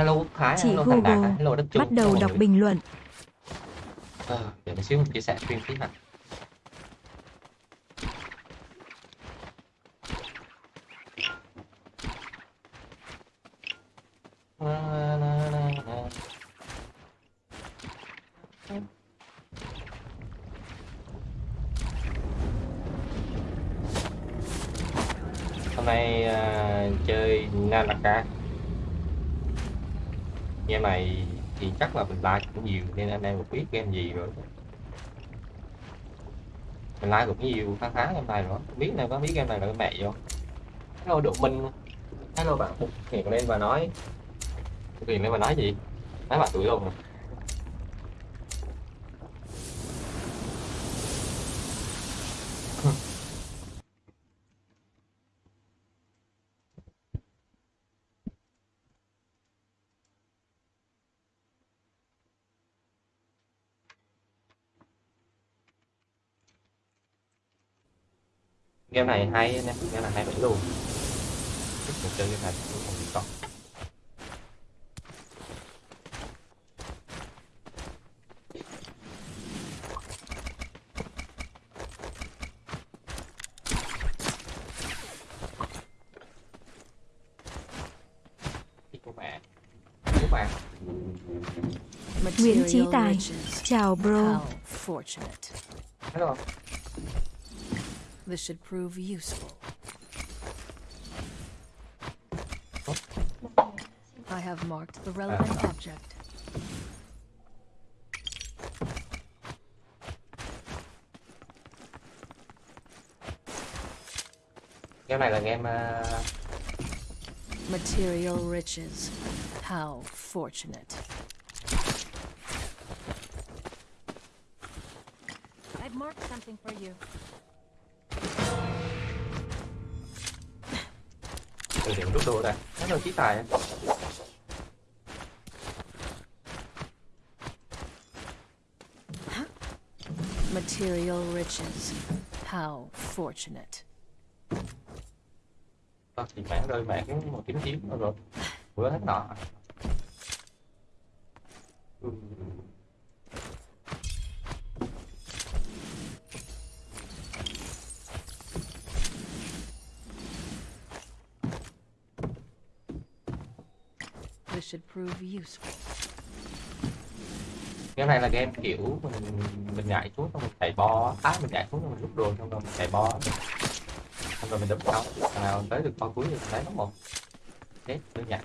hello Quốc Thái. Chị hello Thành Đạt. Google hello Đất Bắt đầu đọc bình luận. Ờ, để một xíu mình chia sẻ stream tí nào Na, na, na, na. hôm nay à, chơi Nanaka game này thì chắc là mình like cũng nhiều, nên anh em cũng biết game gì rồi. Mình like cũng nhiều, khá khá game này rồi. Không biết này có biết game này là cái mẹ gì không? Hello độ minh. Hello bạn. Bục hiện lên và nói. Hiện lên và nói gì? Nói bạn tuổi luôn rồi game này hay anh em game này hay vậy luôn thích mình chơi game này cũng không bị bạn. Nguyễn Chí Tài. Chào bro. Hello This should prove useful. I have marked the relevant uh-huh. object. game này là game à, Material riches. How fortunate. I've marked something for you. Đồ đây hello chí tài Material riches. How fortunate. Thì mẹ rơi mẹ cái một kiếm kiếm rồi rồi bữa hết nọ ừ. This should prove useful. Game này là game kiểu mình mình nhảy xuống xong mình chạy bo á. Mình nhảy xuống xong mình rút đồ xong rồi mình chạy bo xong rồi mình đấm sau thằng nào tới được bo cuối thì lấy nó một. Chết giản.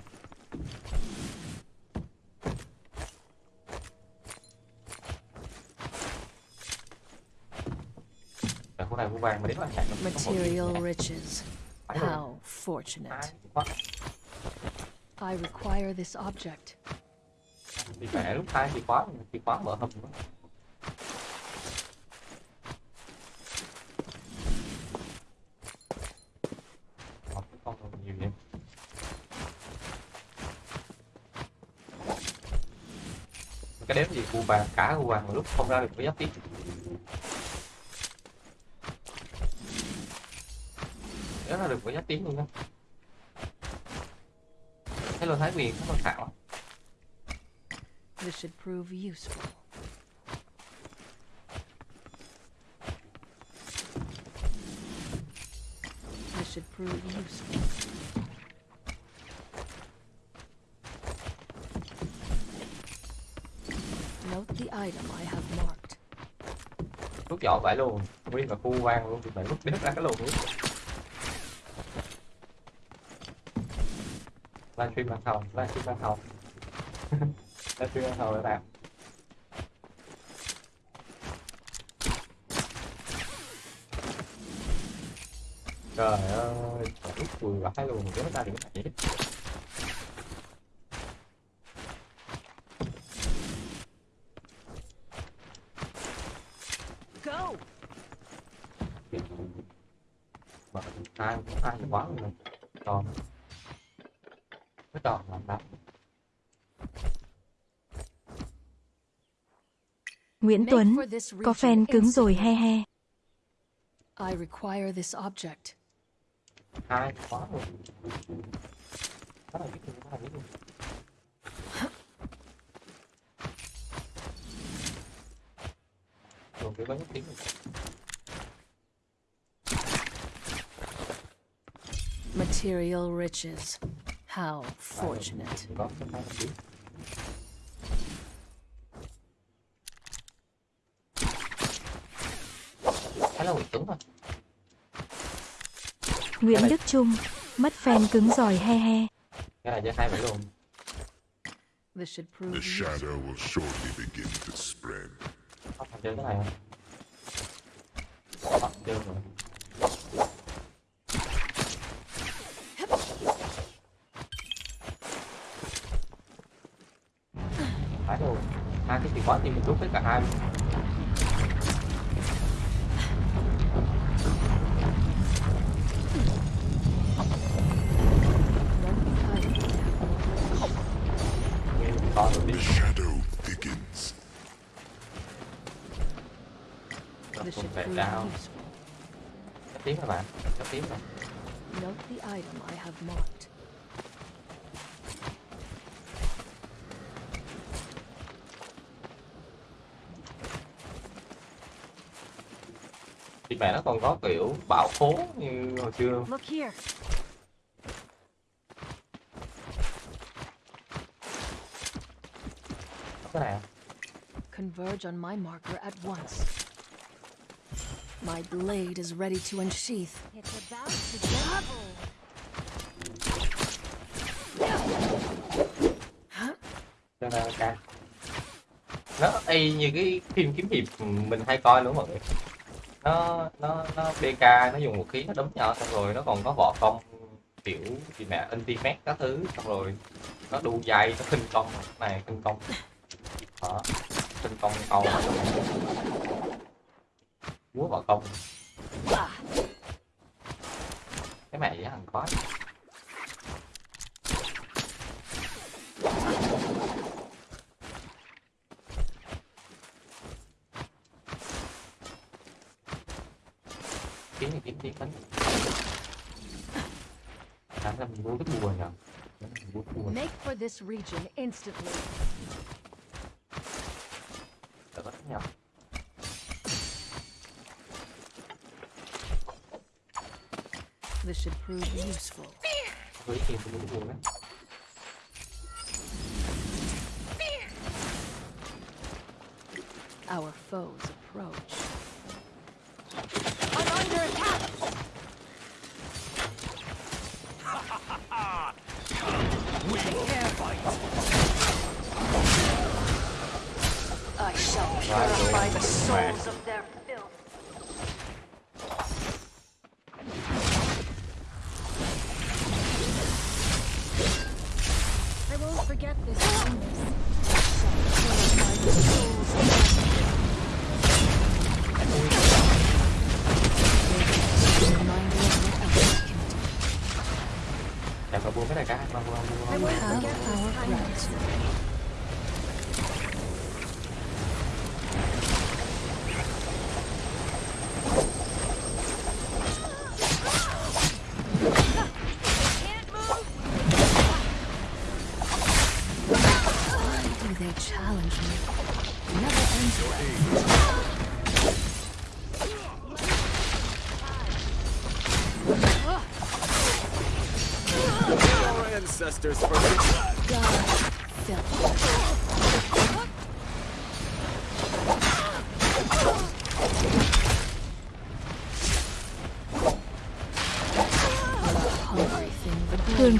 Rồi khu này khu vàng mà đến là chạy nó có một Material riches. How fortunate. I require this object. thì mẹ lúc hai thì khóa thì khóa mở hầm đó. Cái đếm gì cu vàng cả cu vàng mà lúc không ra được cái giáp tiếp Nếu ra được cái giáp tiếng luôn á đó Hello Thái Quyền, cảm ơn Thảo This should prove useful. This should prove useful. Note the item I have marked. rút vỏ phải luôn nguyên cả khu quan luôn thì phải rút đứt ra cái lồn luôn livestream bàn thầu livestream bàn thầu livestream bàn thầu các bạn trời ơi trời ơi vừa vãi luôn kéo ra được cái này Nguyễn Tuấn, có fan cứng rồi he he. I require this object. Material riches. How fortunate. Là Nguyễn Tuấn thôi Nguyễn Đức Trung, mất fan cứng giỏi he he. cái này cho hai bảy luôn. This should prove The shadow will shortly begin to spread. thằng chơi cái này không? Có chơi rồi. Phải luôn hai cái chìa khóa thì mình rút với cả hai. luôn thì mẹ nó còn có kiểu bảo phố như hồi xưa có cái này không? Converge on my marker at once. My blade is ready to unsheath. It's about to cho nên ca nó y như cái phim kiếm hiệp mình hay coi luôn mọi người nó nó nó pk nó dùng vũ khí, nó đấm nhau xong rồi nó còn có võ công, kiểu gì mẹ intimate các thứ, xong rồi nó đu dây, nó kinh công, này kinh công. Đó kinh công câu múa võ công. Cái mẹ gì hằng có kiếm thì kiếm tiếng bánh sáng ra mình mua cái bùa nhở mình mua cái bùa Make for this region instantly. đỡ có nhập This should prove useful. với tiền tôi mua cái bùa đấy Our foes approach. I shall purify the souls of their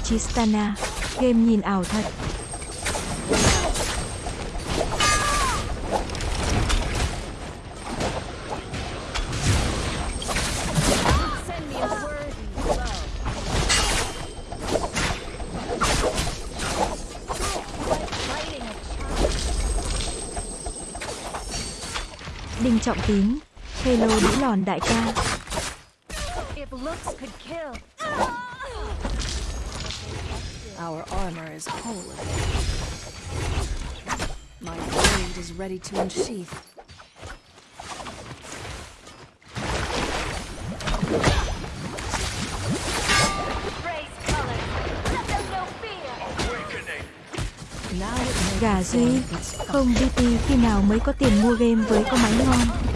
Chistana, game nhìn ảo thật. Đinh Trọng Tín, Hello đĩ lòn đại ca. If looks could kill. Whole again. My blade is ready to unsheath. Gà Duy, không DP khi nào mới có tiền mua game với có máy ngon.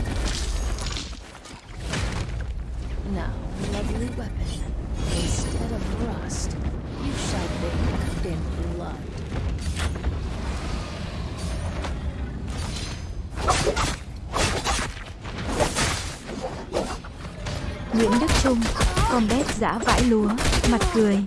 Giã vãi lúa, mặt cười.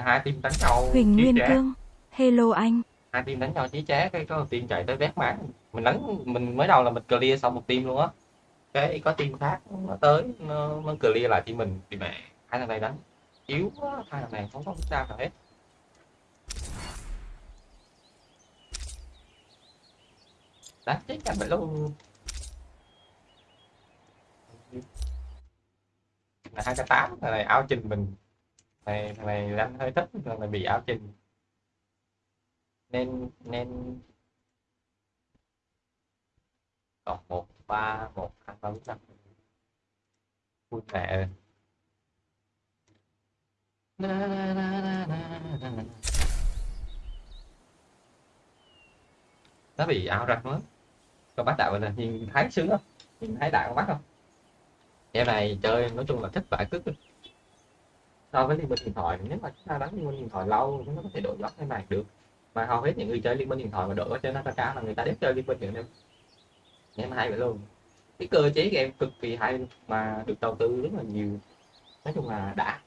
Hai team đánh nhau Huỳnh Nguyên chóe. Cương, hello anh. hai team đánh nhau chí chóe cái có team chạy tới vét máng mình đánh mình mới đầu là mình clear xong một team luôn á. Cái có team khác nó tới nó, nó clear lại team mình thì mẹ hai thằng này đánh yếu quá hai thằng này không có sao nào hết. Đánh chết cả vậy luôn. Là hai cái tám này áo trình mình này thằng này đánh hơi thích thằng này bị áo trình nên nên còn một ba một hai ba bốn năm. Vui mẹ ơi. Na, na, na, na, na, na, nó bị ảo răng lắm. Con bắt đạo là nhìn thấy sướng không? Nhìn thấy đạo con bắt không? Em này chơi nói chung là thích vải cứt so với liên minh điện thoại nếu mà chúng ta đánh liên minh điện thoại lâu chúng ta có thể đổi gió thế này được. Mà hầu hết những người chơi liên minh điện thoại mà đổi trên nó cao là người ta biết chơi liên minh điện em em hay vậy luôn. Cái cơ chế game cực kỳ hay mà được đầu tư rất là nhiều. Nói chung là đã.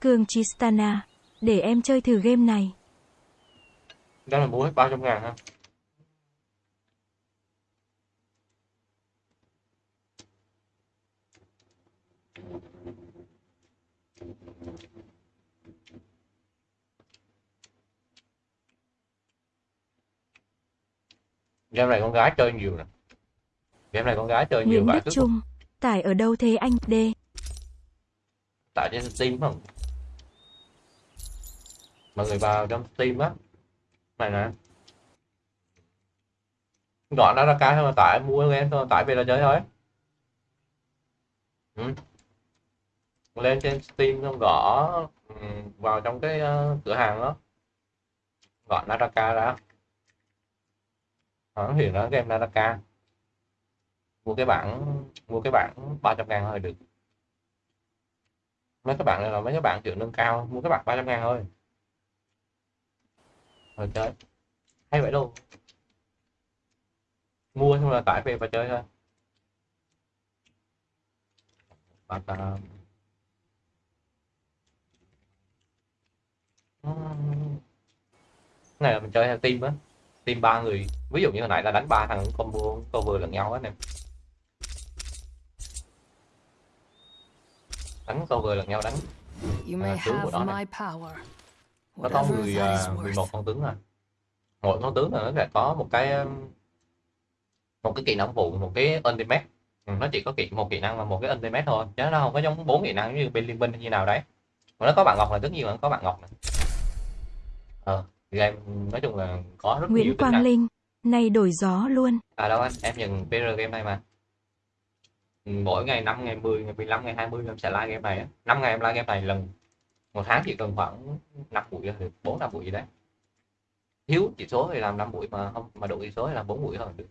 Cường Chistana, để em chơi thử game này. đó là mua hết bao trăm ngàn ha game này con gái chơi nhiều nè. Game này con gái chơi nhiều Nguyễn vậy Đức Trung, tải ở đâu thế anh? D. tại trên Steam không mọi người vào trong Steam á. Này nè. Gọi nó ra cái thôi mà tải mua game thôi tải về là chơi thôi. Ừ. lên trên Steam xong gõ ừ, vào trong cái ờ, cửa hàng đó. Gọi Naraka ra nó hiện nó game Naraka. Mua cái bản mua cái bản 300 ngàn thôi, được. Mấy các bạn này là mấy các bạn chịu nâng cao, mua các bạn 300 ngàn thôi. Rồi chơi. Hay vậy luôn. Mua xong là tải về và chơi thôi. Bạn ta à, này là mình chơi theo team á team ba người ví dụ như hồi nãy là đánh ba thằng combo cover lẫn nhau anh em đánh cover lẫn nhau đánh À, tướng của nó này. nó có Whatever 10, that is 11 worth. con tướng à. Mỗi con tướng là nó sẽ có một cái um, một cái kỹ năng phụ một cái ultimate. Ừ, nó chỉ có kỹ một kỹ năng và một cái ultimate thôi chứ nó không có giống bốn kỹ năng như bên liên minh như nào đấy. Mà nó có bạn ngọc là tất nhiên là nó có bạn ngọc này ờ game nói chung là có rất nhiều Nguyễn tính Quang năng Linh, này đổi gió luôn. à đâu anh? Em nhận PR game này mà. Ừ, mỗi ngày 5 ngày 10 ngày 15 ngày 20 em sẽ like game này á. 5 ngày em like game này lần một tháng chỉ cần khoảng 5 buổi được 4 5 buổi gì đấy. Thiếu chỉ số thì làm 5 buổi mà không mà đủ chỉ số thì làm 4 buổi thôi được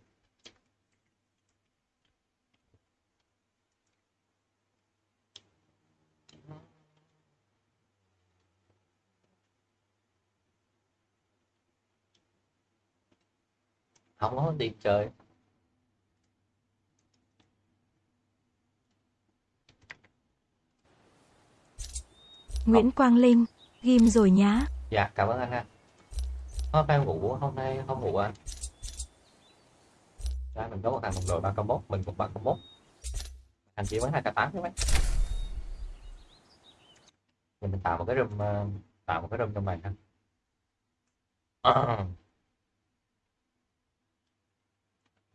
không có tiền chơi. Nguyễn Quang Linh, ghim rồi nhá. dạ cảm ơn anh ha. Hôm nay ngủ hôm nay không ngủ anh? Ra mình có một thằng một đội ba combo mình cũng ba combo anh chỉ mới hai k tám chứ mấy. Thì mình tạo một cái room ờ, tạo một cái room trong này ha Ờ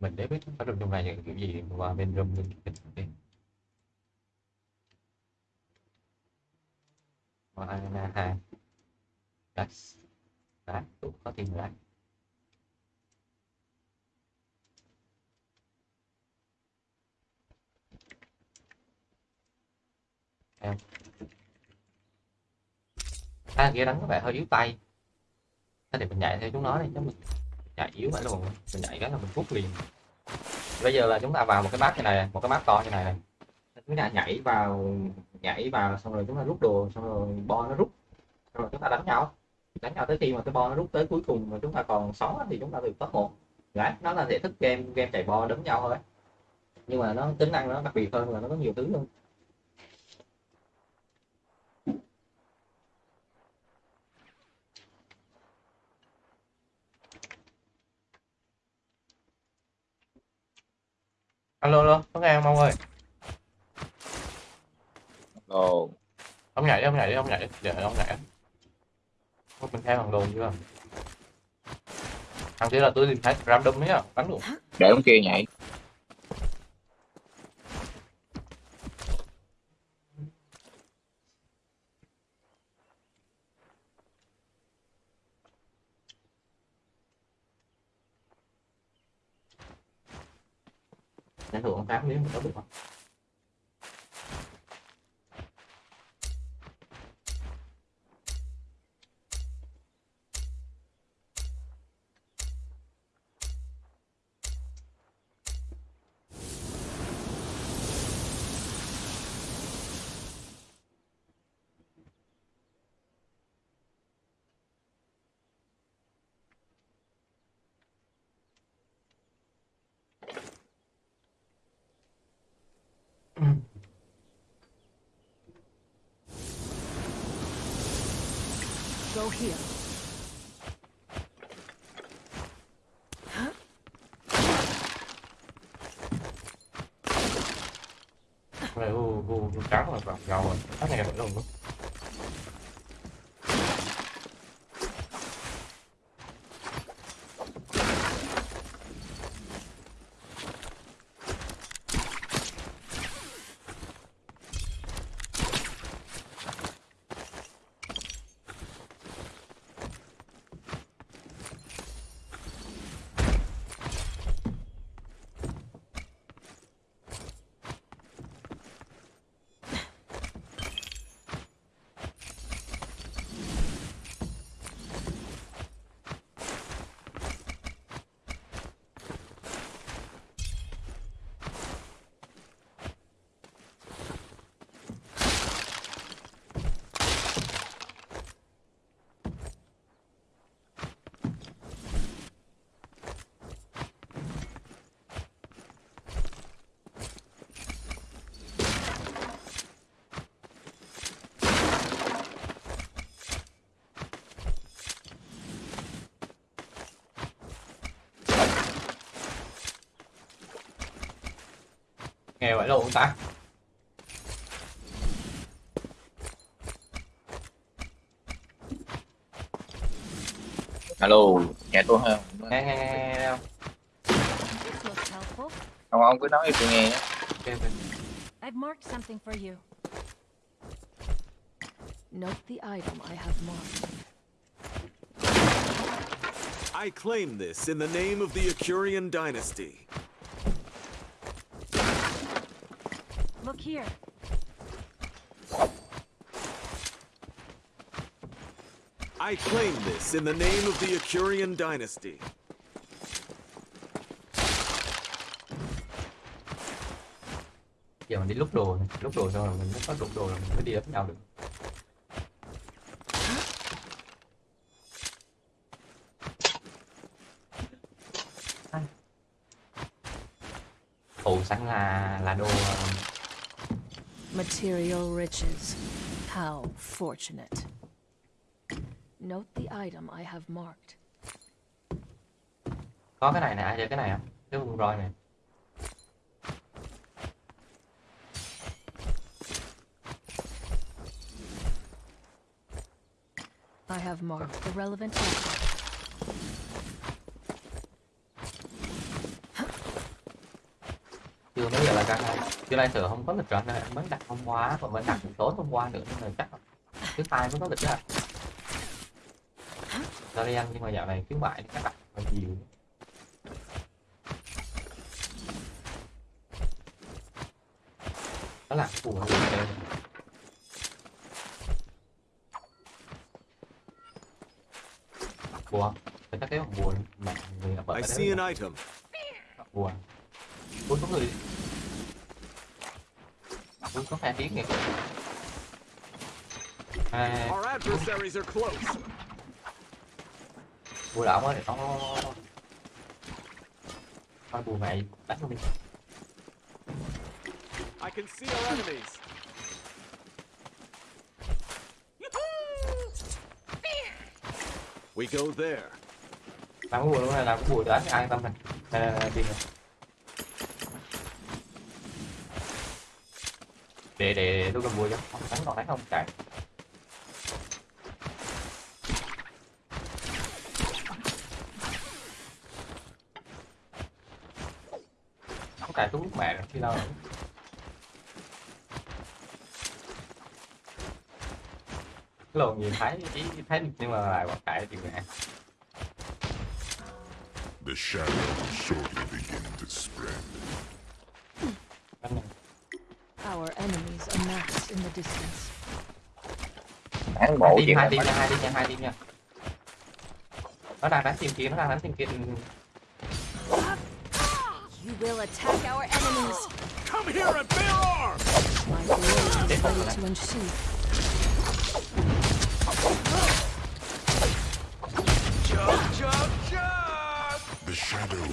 mình để biết ở trong trong này là kiểu gì và bên room bên bên bên Banana hai Đấy Đấy, cũng có tiền rồi đấy Em. À kia đắng có vẻ hơi yếu tay. Thế thì mình nhảy theo chúng nó đi chứ mình chạy yếu phải luôn. Mình nhảy cái là mình phút liền. Bây giờ là chúng ta vào một cái bát như này, một cái bát to như này. Này chúng ta nhảy vào nhảy vào xong rồi chúng ta rút đồ, xong rồi bo nó rút. Xong rồi chúng ta đánh nhau. Đánh nhau tới khi mà cái bo nó rút tới cuối cùng mà chúng ta còn sống thì chúng ta được top một. Đấy, nó là thể thức game game chạy bo đấm nhau thôi. Nhưng mà nó tính năng nó đặc biệt hơn là nó có nhiều thứ hơn alo alo có nghe không ông ơi? Ồ, ông nhảy đi ông nhảy đi ông nhảy đi. Để ông nhảy. Ôi, mình theo thằng đồn chưa? Thằng kia là tôi tìm thấy random đấy á bắn luôn. Để ông kia nhảy. Tám miếng mình có được không nghe vậy luôn ta Alo, nghe tôi không? nghe nghe nghe nghe, không. Không, ông cứ nói cho tôi nghe. I've marked something for you. Note the item I have marked. I claim this in the name of the Acurian dynasty. Here. I claim this in the name of the Acurian dynasty. giờ mình đi lúc đồ này. lúc đồ xong rồi mình mới có lúc đồ là mình mới đi ấp nhau được Ồ, sáng là là đồ Material riches. How fortunate. Note the item I have marked. có cái này nè ai chơi cái này không cái con roi này I have marked the relevant item. chưa mấy giờ là ca hai chưa nay sợ không có lịch rồi nên em mới đặt hôm qua còn mới đặt tối hôm qua nữa nên là chắc là thứ hai mới có lịch đi ăn nhưng mà dạo này khuyến mại chắc đặt hơi nhiều đó là phù hợp buồn phải chắc cái buồn mà người là bật I cái see đấy an item. buồn buồn có người buồn có phe tiếng kìa à, Our adversaries are close. buồn đảo ơi nó thôi buồn mày đánh luôn đi I can see our enemies. We go there. làm cái buồn luôn này làm cái buồn đánh an tâm này này này, này, tìm để để tôi cầm bùa cho. Không đánh còn đánh không? Chạy không cài tôi lúc mẹ rồi khi đâu lồn nhìn thấy ý thấy được nhưng mà lại quả cài thì mẹ The shadow will shortly begin to spread. Này. Our enemies amass in the distance. Bán bộ team chuyện hai team nha hai team nha hai team nha nó đang đánh team kia nó đang đánh team kia You will attack our enemies. Come here and bear arms! My blade is ready to unsheath. Jump, jump, jump! The shadow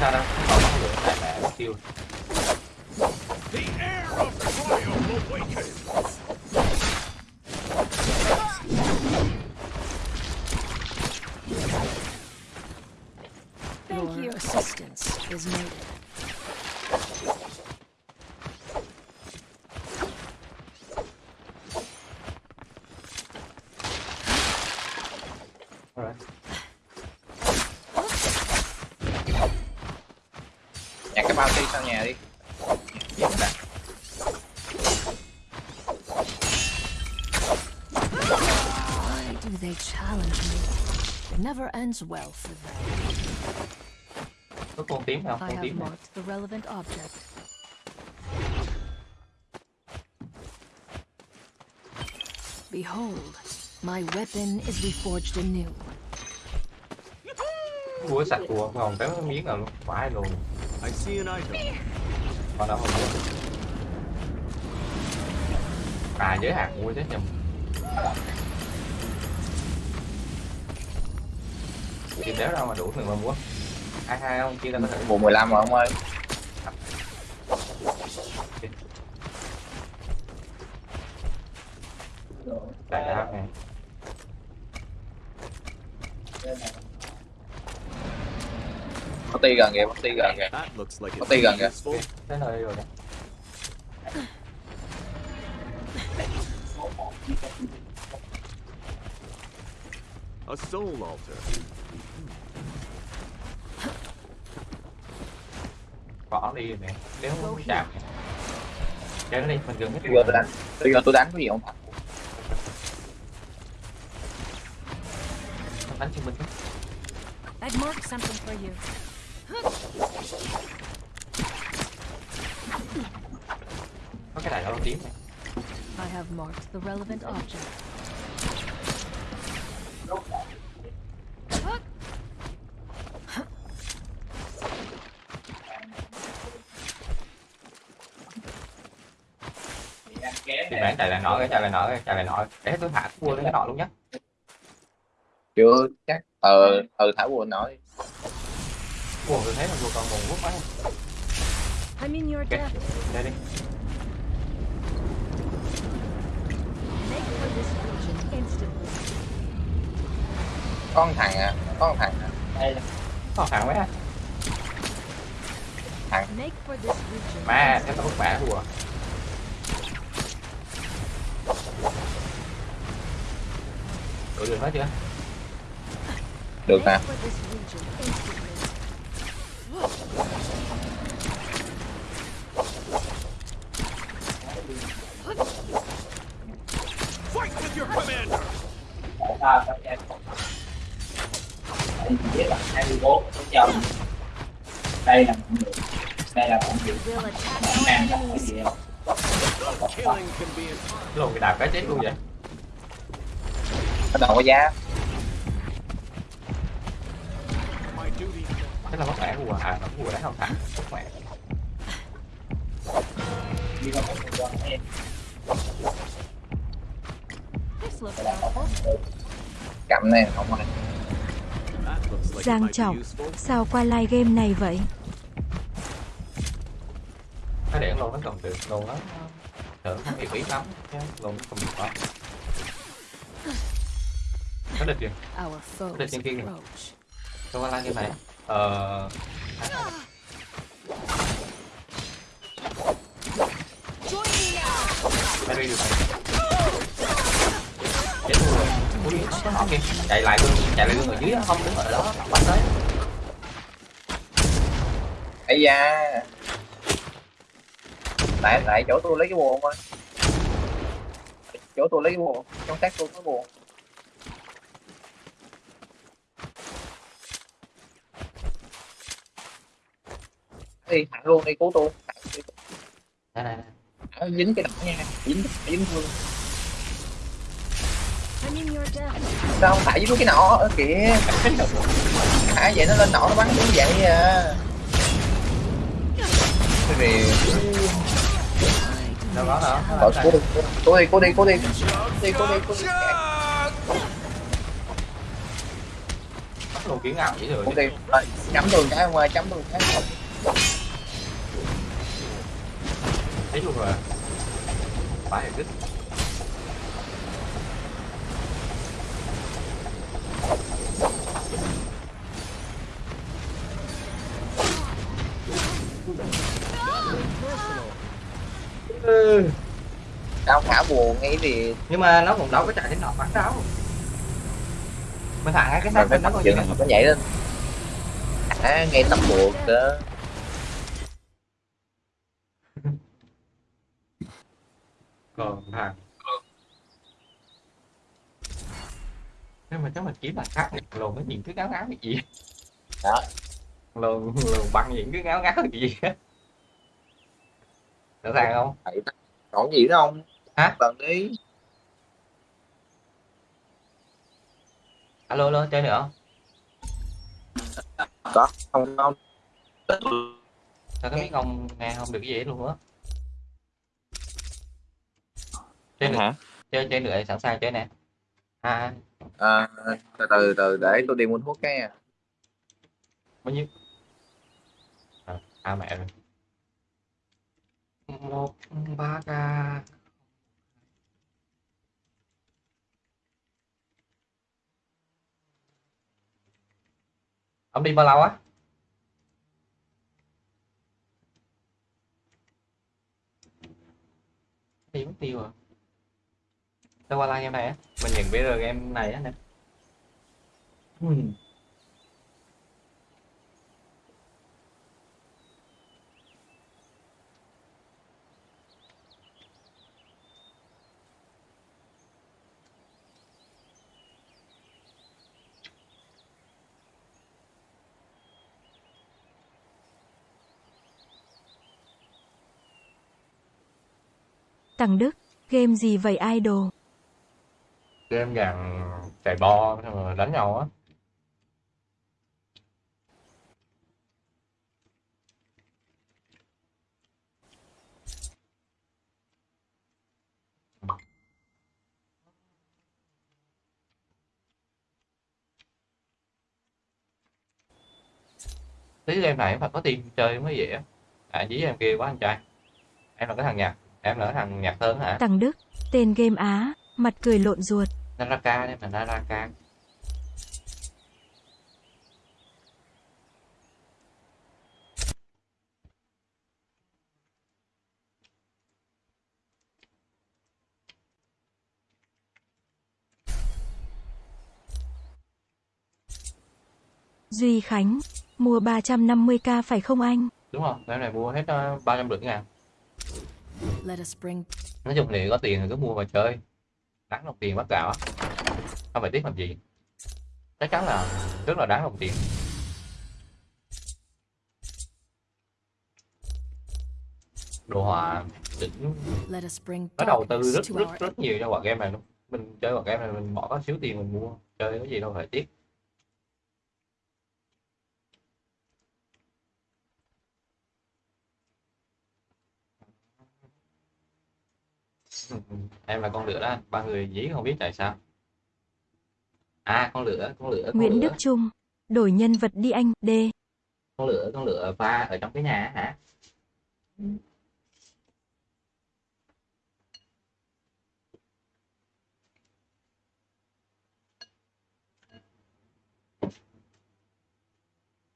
begins. không sao đâu còn bắn lửa tại mẹ mất tiêu The air of triumph awakens! Your you. assistance is needed. Alright. Nhặt cái bao ti sau nhà đi. Giết nè. Why do they challenge me? It never ends well for them. có con tím không I con have tím marked the relevant object. Behold, my weapon is reforged anew. búa sạch của còn cái miếng nào luôn phải luôn I see an item. còn đâu không được à giới hạn mua chứ nhầm thì nếu đâu mà đủ thì mà mua hai hai không chia ra có thể Bộ 15 rồi ông ơi. đại đao này Có ti gần kìa, có ti gần kìa. Có ti gần kìa. tới nơi rồi đó A soul altar. Bỏ đi rồi nè nếu không chạm chơi nó đi mình gần hết Bây giờ tôi đánh. Bây giờ tôi đánh cái gì không? đánh cho mình chứ. I've marked something for you. có cái đại đao tím này I have marked the relevant object. Chạy lại nọ cái chạy lại nọ cái chạy lại nọ để tôi hạ cua lên cái nọ luôn nhé Chưa chắc. Ờ, ờ thả buồn nói. cua tôi thấy là cua còn nguồn quốc quá I mean your death. đây đi Make for this region instantly. Có một thằng à, một thằng à. đây có thằng mấy á Make for this region. mà cái tao bức bả cua đủ được hết chưa được Make nè for this region instantly. Fight with your commander! We'll attack our enemies. Killing can be an art. luôn cái đạp cái chết luôn vậy nó đâu có giá. Thế là mất mẹ của à nó của đấy không thả mất mẹ này không it Giang trọng, sao qua live game này vậy? nó để luôn nó còn được luôn nó thử không hiểu ý lắm. Chứ luôn nó không được đó có được chưa Our foes Để trên kia kìa. Đâu qua like như này ờ. Mày đi được này chết luôn rồi. Ui nó có họ kìa chạy lại luôn. Chạy lại luôn ở dưới không đứng ở đó. Bắt tới. Ấy da. Lại lại chỗ tôi lấy cái buồn coi chỗ tôi lấy cái buồn trong xác tôi có buồn đi thẳng luôn đi cứu tôi. Thẳng đi. đây này. Thẳng dính cái đầu nha dính dính thương death. sao không phải dính cái nọ? Ở kìa à vậy nó lên nọ nó bắn như vậy à? Cái gì? Đâu có hả Nó Ờ, làm cố sao? đi, cố đi, cố đi, cố đi, cố đi, cố đi, cố đi, Bắt luôn kiến ảo vậy rồi cố đi, Rồi, chấm đường cái ngoài, chấm đường cái không. Thấy luôn rồi? Phải là đứt. Tao thả buồn ngay thì nhưng mà nó cũng đâu có chạy đến nọ bắn đâu. Mình thả ngay cái xác mấy nó như chừng nó nhảy lên. Thả ngay tầm buồn đó. Còn thằng nhưng mà chắc mình kiếm bằng khác lồn cái những cái ngáo ngáo cái gì Đó. lồn lồn bằng những cái ngáo ngáo cái gì á sẵn sàng không Còn gì nữa không? Hả? Lần đi. alo alo chơi nữa không Có, không, không. sao cái miếng ông nghe không được cái gì luôn á chơi Hả? chơi chơi nữa sẵn sàng chơi nè. À À, từ từ, từ, để tôi đi mua thuốc cái à. bao nhiêu? À, à mẹ rồi. Một ba k ông đi bao lâu á? Đi mất tiêu rồi đâu qua like em này á. Mình nhận BR em này á nè. Tằng Đức, game gì vậy idol? Game gần chạy bo rồi đánh nhau á. Tí game này phải có team chơi mới dễ. À dí em kia quá anh trai. Em là cái thằng nhạc. Em là cái thằng nhạc thơm hả? Tằng Đức, tên game Á, mặt cười lộn ruột. Naraka đây mà Naraka. Duy Khánh, mua 350k phải không anh? đúng không cái này mua hết uh, ba trăm rưỡi ngàn. Let us bring nói chung thì có tiền thì cứ mua mà chơi. Đáng đồng tiền bắt gạo á không phải tiếc làm gì? Chắc chắn là rất là đáng đồng tiền. Đồ họa đỉnh nó đầu tư rất rất rất nhiều cho quả game này luôn mình chơi quả game này mình bỏ có xíu tiền mình mua. Chơi cái gì đâu phải tiếc. Em là con lửa đó ba người dí không biết tại sao à con lửa con lửa con Nguyễn lửa. Đức Trung, đổi nhân vật đi anh, D. con lửa con lửa va ở trong cái nhà hả?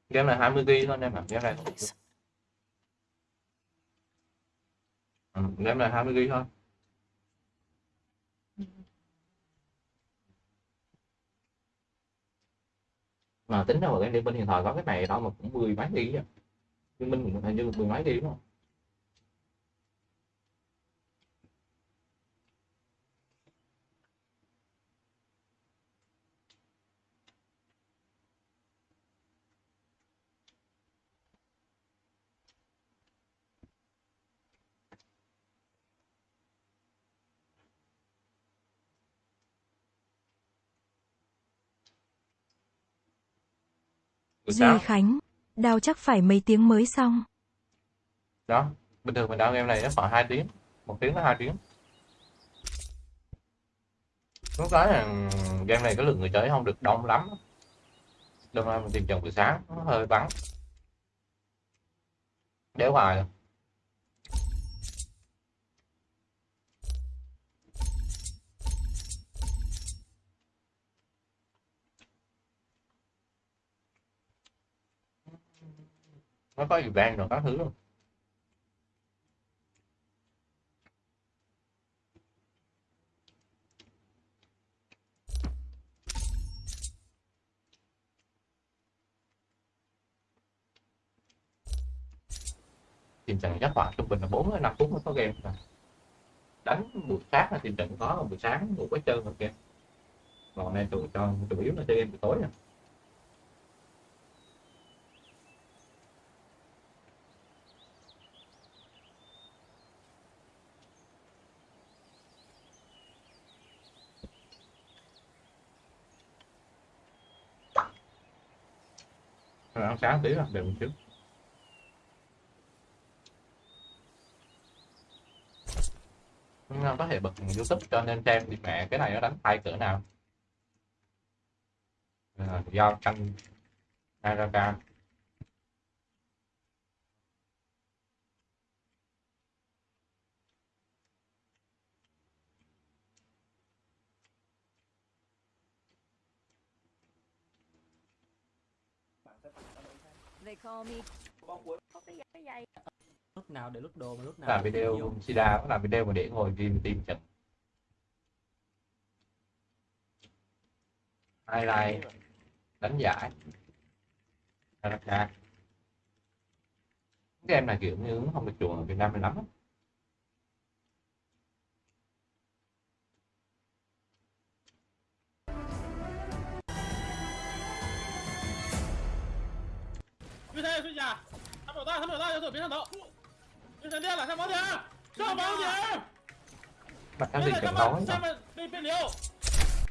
Game này 20 GB thôi em ạ game này. Ừ, game này 20 GB thôi mà tính ra mà game đi bên hiện thời có cái này, đó mà cũng mười mấy tỷ á. Liên minh hình như mười mấy tỷ đúng không? Duy Khánh, đào chắc phải mấy tiếng mới xong. đó bình thường mình đao game này nó khoảng 2 tiếng một tiếng đến hai tiếng lúc đó là game này cái lượng người chơi không được đông lắm đâm ra mình tìm chừng buổi sáng nó hơi vắng đéo hoài rồi. Nó có event rồi các thứ luôn tìm trận chắc khoảng trung bình là 4 5 phút mới có game rồi. đánh buổi sáng là tìm trận có, buổi sáng ngủ có chơi rồi game còn này tụi cho chủ yếu là chơi game buổi tối. Rồi ăn sáng tí là đều trứng có thể bật YouTube cho nên xem thì mẹ cái này nó đánh tay cỡ nào. À, do canh Naraka They call me cái dây- cái dây lúc nào để lúc đồ mà lúc nào làm video. Sida có làm video mà để ngồi ghi tìm trận highlight đánh giải. Naraka cái em này kiểu như không được chuộng ở Việt Nam mình lắm 盾山要蹲下他们有大他们有大要走别上头盾山亮了上房顶上上房顶别在他们下面被被留。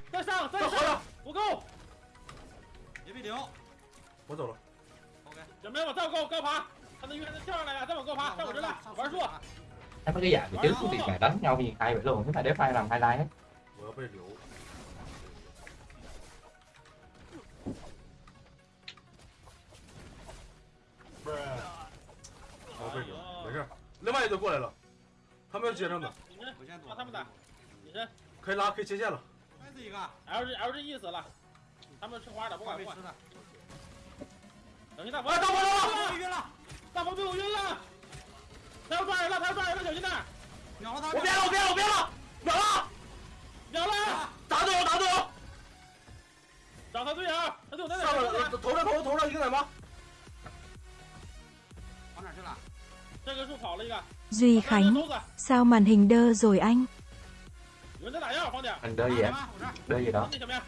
再上再上不够别被留我走了。OK，准备往道够高爬他那晕还能跳上来了再往高爬上我这来玩树他那个眼睛真是厉害当时瞄不起来了我就把这牌往开来？我要被留另外一队过来了，他们要接上的，你先让他们打，你先可以拉，可以切线了。，L G L G 意思了，他们吃花的不管不管。等一下，大风，大风了，晕了，大风被我晕了，他要抓人了，他要抓人了，小心点。秒了他！我变了，我变了，我变了，秒了，秒了，打队友，打队友，找他队友，他队友在哪？上了，头上，头上，头上。一个人吗？Duy 这 Khánh, 钩子， sao màn hình đơ rồi anh? 有人在打药，放点， Anh đơ 哪 gì 儿 em? 吗？我这儿。 Đơ gì đó? 那什么呀？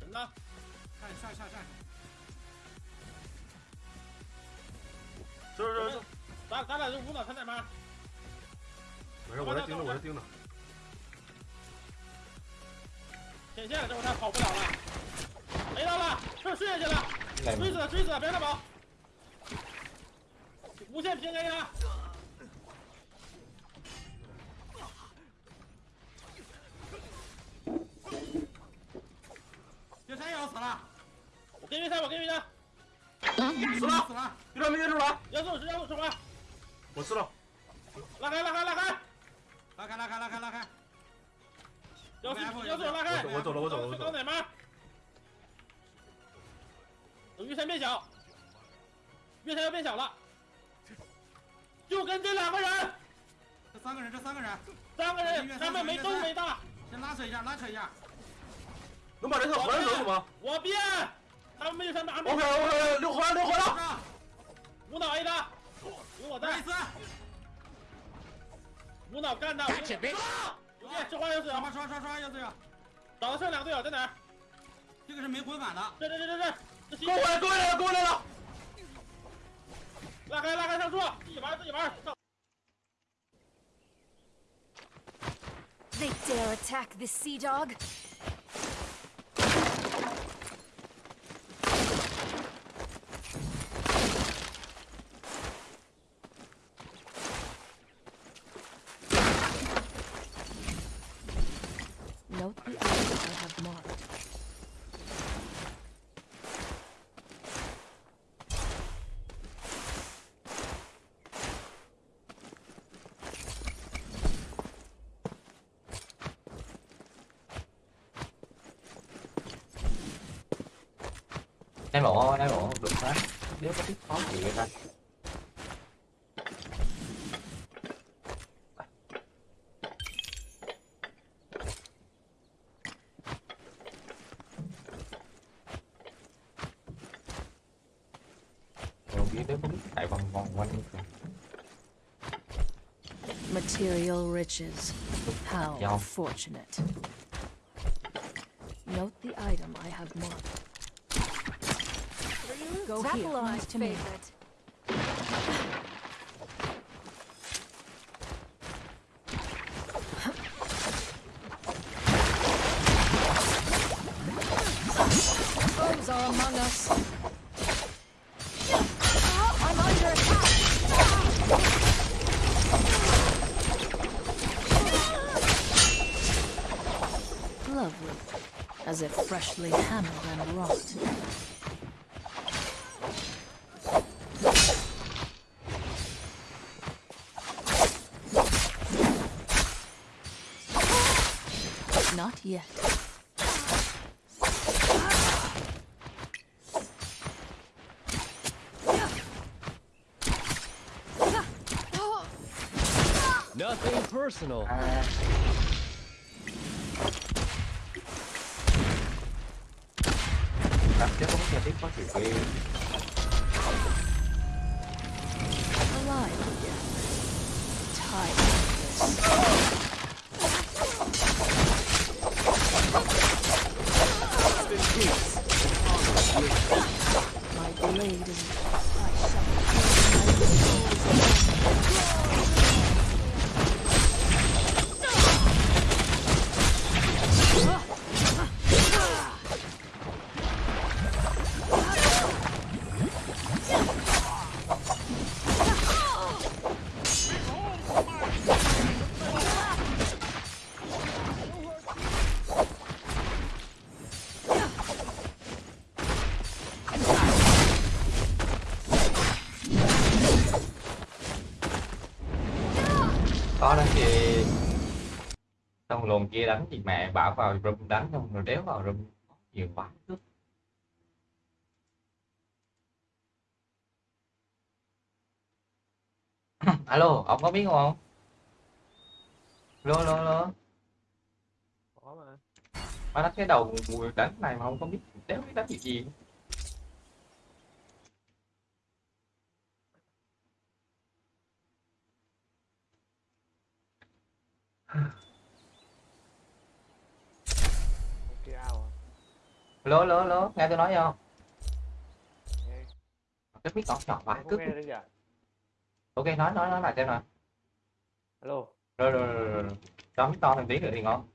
人呢？看下下下。是是是，咱咱俩就无脑参战吗？没事，我这盯着，我这盯着。显现了，这会儿他跑不了了。没到了，这睡下去了， Cái này 追死了，追死了，别让他跑。 无限平 A 他，岳山也要死了，我给晕他，我给晕他，死了，死了。有点没接住了，要走是要走什么？我知道。拉开拉开拉开，拉开拉开拉开拉开。要死要走拉开。我走了，我走了，我走了。刚哪吗？等玉山变小，月山要变小了，就跟这两个人，这三个人，这三个人，三个人，他们没都没大，先拉扯一下，拉扯一下。能把这条环走吗我变，他们没有三把，？OK OK，六环六环了。无脑 A 他，有我在再一，次。无脑干他，有变，这花有死，刷刷刷刷，要这个。找到剩两个队友在哪儿？这个是没滚反的。这这这这这，这给我来，给我来了，给我来了。拉开拉开上树，自己玩自己玩。 They dare attack this sea dog? Biết chạy vòng vòng quanh kìa. Material riches. How Yeah. fortunate. Note the item I have marked. Go that here. belongs Nice to to me. me. Foes are among us. I'm under attack. Lovely. As if freshly hammered and wrought. Yet. Nothing personal. À. Cảm giác Có đánh gì? Xong lồn kia đánh gì mẹ bảo vào room đánh xong rồi đéo vào room nhiều quá cướp. alo ông có biết không alo alo alo Có mà. mà nó cái đầu mùi đánh này mà không có biết đéo biết đánh gì gì Cái ao à? Lố lố lố nghe tôi nói không Nghe. cái mic ngọt ngọt vài Không cứ ok nói nói nói lại xem nào Alo, rồi rồi rồi, rồi, rồi. cho mic to thêm tí nữa thì ngon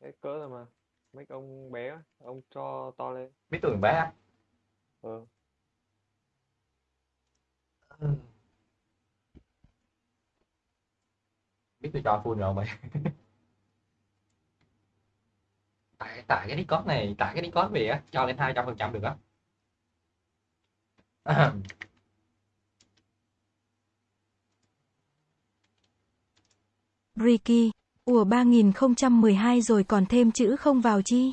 cái cỡ rồi mà. Mấy ông bé, ông cho to lên. biết tôi bé á Ừ. biết tôi cho full rồi mày? Tại tại cái Discord này tại cái Discord về á cho lên hai trăm phần trăm được á. Ricky, ủa 3012 rồi còn thêm chữ không vào chi?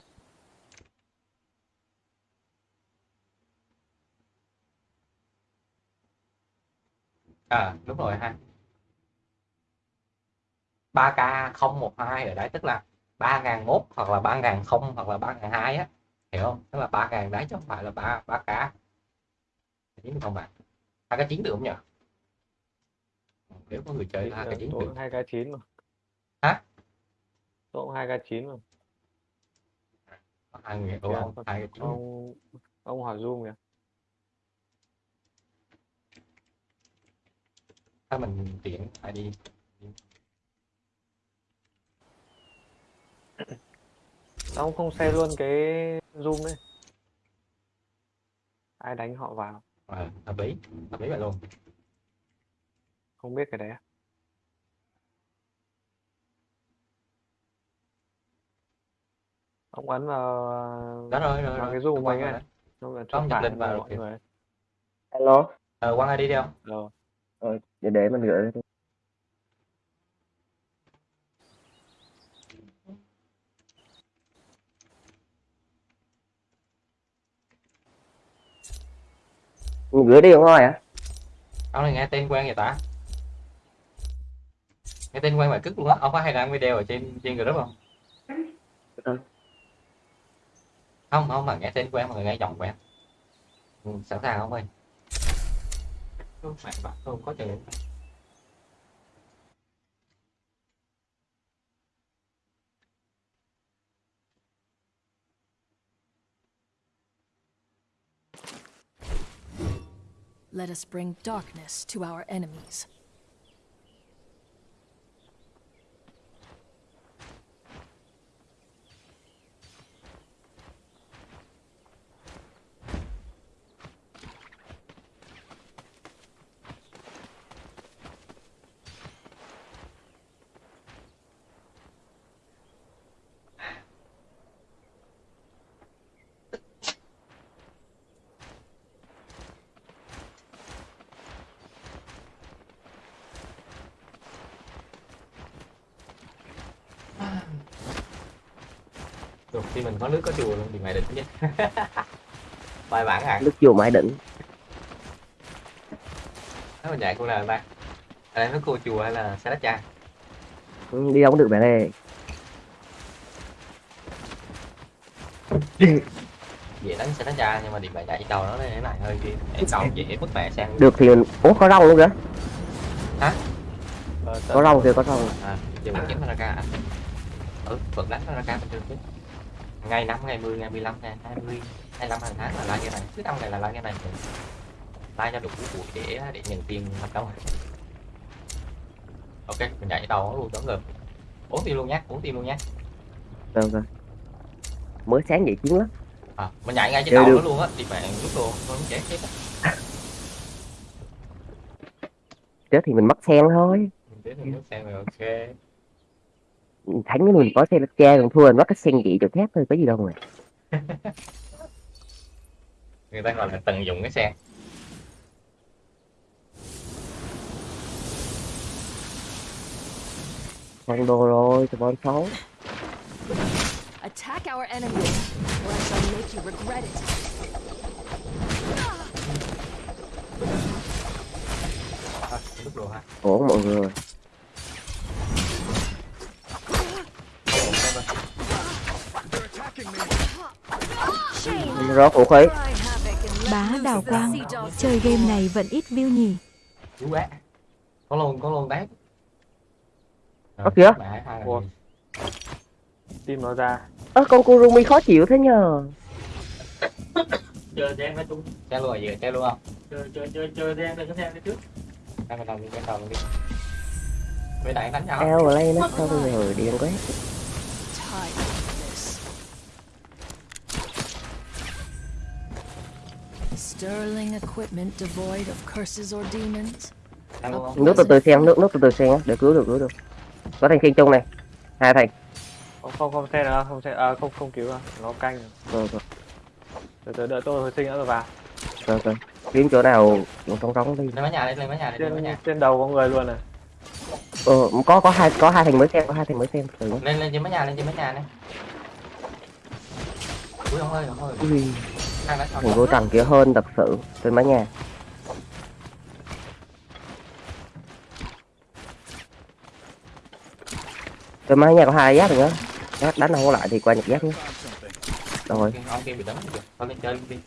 à đúng rồi ha 3k 012 ở đấy tức là 3001 hoặc là 3000 hoặc là 3002 á hiểu không? Tức là 3000 đấy chứ không phải là 3 3k chín được không bạn hai cái chín được không nhỉ? Nếu có người chơi hai cái chín được. hai k chín mà. hả? Tôi hai k chín mà. hai người không hai cái chín Ông ông hỏi Zoom kìa. ถ้า mình tiện phải đi Sao ông không share luôn cái Zoom đấy? Ai đánh họ vào? ờ hợp lý hợp lý vậy luôn Không biết cái đấy à? Ông ấn vào đó rồi rồi vào rồi cái Zoom của mình ấy. đấy. Xong rồi phải link vào mọi kìa. người. Alo. ờ quăng ai đi đi không Rồi. Ờ, để để mình gửi gửi đi không thôi hả? ông này nghe tên quen vậy ta? Nghe tên quen mà cức luôn á. Ông có hay đăng video ở trên trên group không? Ừ. không không mà nghe tên quen mà nghe giọng quen. Ừ, sẵn sàng không ơi. Mẹ bạn không có chừng Let us bring darkness to our enemies. Được khi mình có nước có chùa luôn thì mày định chứ. Bài bản à? Nước chùa Mãi Đỉnh. nó mà dạy cô nào ta ở đây nó cô chùa hay là xe đá cha? Ừ, Đi đâu cũng được bạn ơi. dễ đánh xe đá cha nhưng mà điểm bài chạy cầu nó thế này hơi kia chạy cầu dễ bất bẻ sang Được thì mình... Ủa có rong luôn kìa. hả? Ờ, Có rong kìa, có rong. à giờ mình kiếm ra ca ừ vẫn đánh ra ca bình thường chứ ngày năm ngày 10 ngày 15 ngày 20 25 hàng tháng là like cái này cứ năm ngày là like cái này like cho đủ buổi để để nhận tiền hoạt động ok mình nhảy đầu luôn đón ngợp uống tiền luôn nhé uống tiền luôn nhé Được rồi. Mới sáng dậy chiến lắm. à, mình nhảy ngay trên đầu nó luôn á thì bạn lúc luôn không chết chết á. Chết thì mình mất sen thôi. mình chết thì nước xem rồi ok Thắng cái mình có xe cha còn thua mình mất cái sen dị chỗ khác thôi có gì đâu mà. người ta gọi là tận dụng cái xe Con đồ rồi, tụi con xấu. Attack our enemies, or I shall make you regret it. à, Ổn mọi người. Rớt vũ khí Bá đào quang, chơi game này vẫn ít view nhỉ. Chú. Có luôn, có luôn đấy. Có kìa. Tim nó ra. ơ con Kurumi khó chịu thế nhờ Chờ đen nó chung. Chơi luôn rồi, giờ chơi luôn không? Chờ chờ chờ chờ đen đừng có theo đi trước. Đang đầu đi, bên đầu đi. Bên này đánh nhau. eo play nó sao bây giờ điên quá Sterling equipment devoid of curses or demons. Nước từ từ xem nước nước từ từ xem để cứu được cứu được có thành khiên chung này hai thành Không không không xe nữa, không xe à, không không cứu đâu. Nó canh. rồi. rồi Từ từ đợi tôi hồi sinh nữa rồi vào. rồi rồi kiếm chỗ nào trống trống đi Lên mái nhà đi, lên mái nhà đi, lên Trên nhà. trên đầu có người luôn này. ờ có có hai có hai thành mới xem có hai thành mới xem Lên lên trên mái nhà, lên trên mái nhà này. Ui ông ơi, ông ơi. Ui, Thành vô trần kia hơn thật sự trên mái nhà trên mái nhà có hai giác nữa giác đánh không có lại thì qua nhặt giác nhé rồi. Thôi lên chơi đi.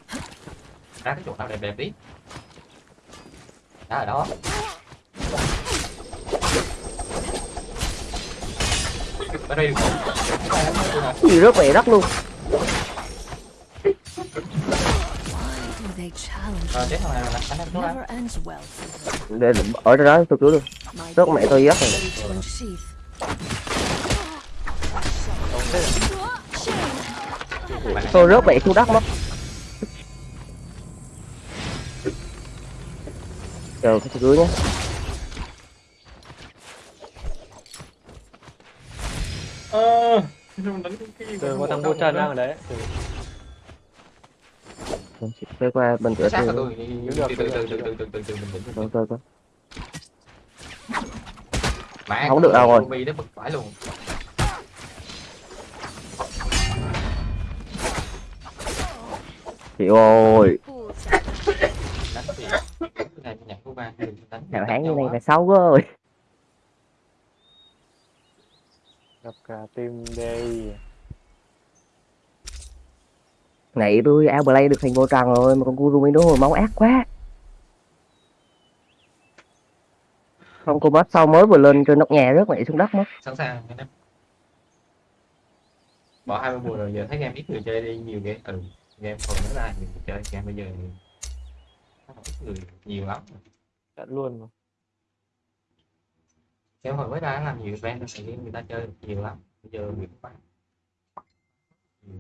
Ra cái chỗ nào đẹp đẹp đi. Đó ở đó. Cái gì rớt về đất luôn Ờ, tiếp ra Để ở đó tôi cứu được Rớt mẹ tôi giết rồi. Tôi rớt mẹ thu đất mất. Chờ tôi cứu nhé. Ờ, à, đánh cái gì Từ qua thằng vô chân đang ở đấy. Từ Rồi, quay qua bên cửa tôi từ từ từ từ từ từ từ từ rồi rồi mẹ Không được đâu rồi. Ruby nó bực phải luôn. Chị ơi. Hào hán như này là xấu quá rồi. Gặp cả team đây. Nãy tôi áo play được thành vô trần rồi mà con Kurumi nó hồi máu ác quá. Không cô boss sau mới vừa lên trên nóc nhà rớt mẹ xuống đất mất. Sẵn sàng anh em. Bỏ hai mươi mùa rồi giờ thấy game ít người chơi đi nhiều game ừ game còn mới ra nhiều người chơi game bây giờ ít người nhiều lắm. Trận luôn mà. game hồi mới ra làm nhiều event là người ta chơi nhiều lắm. Bây giờ người ta bán Ừ.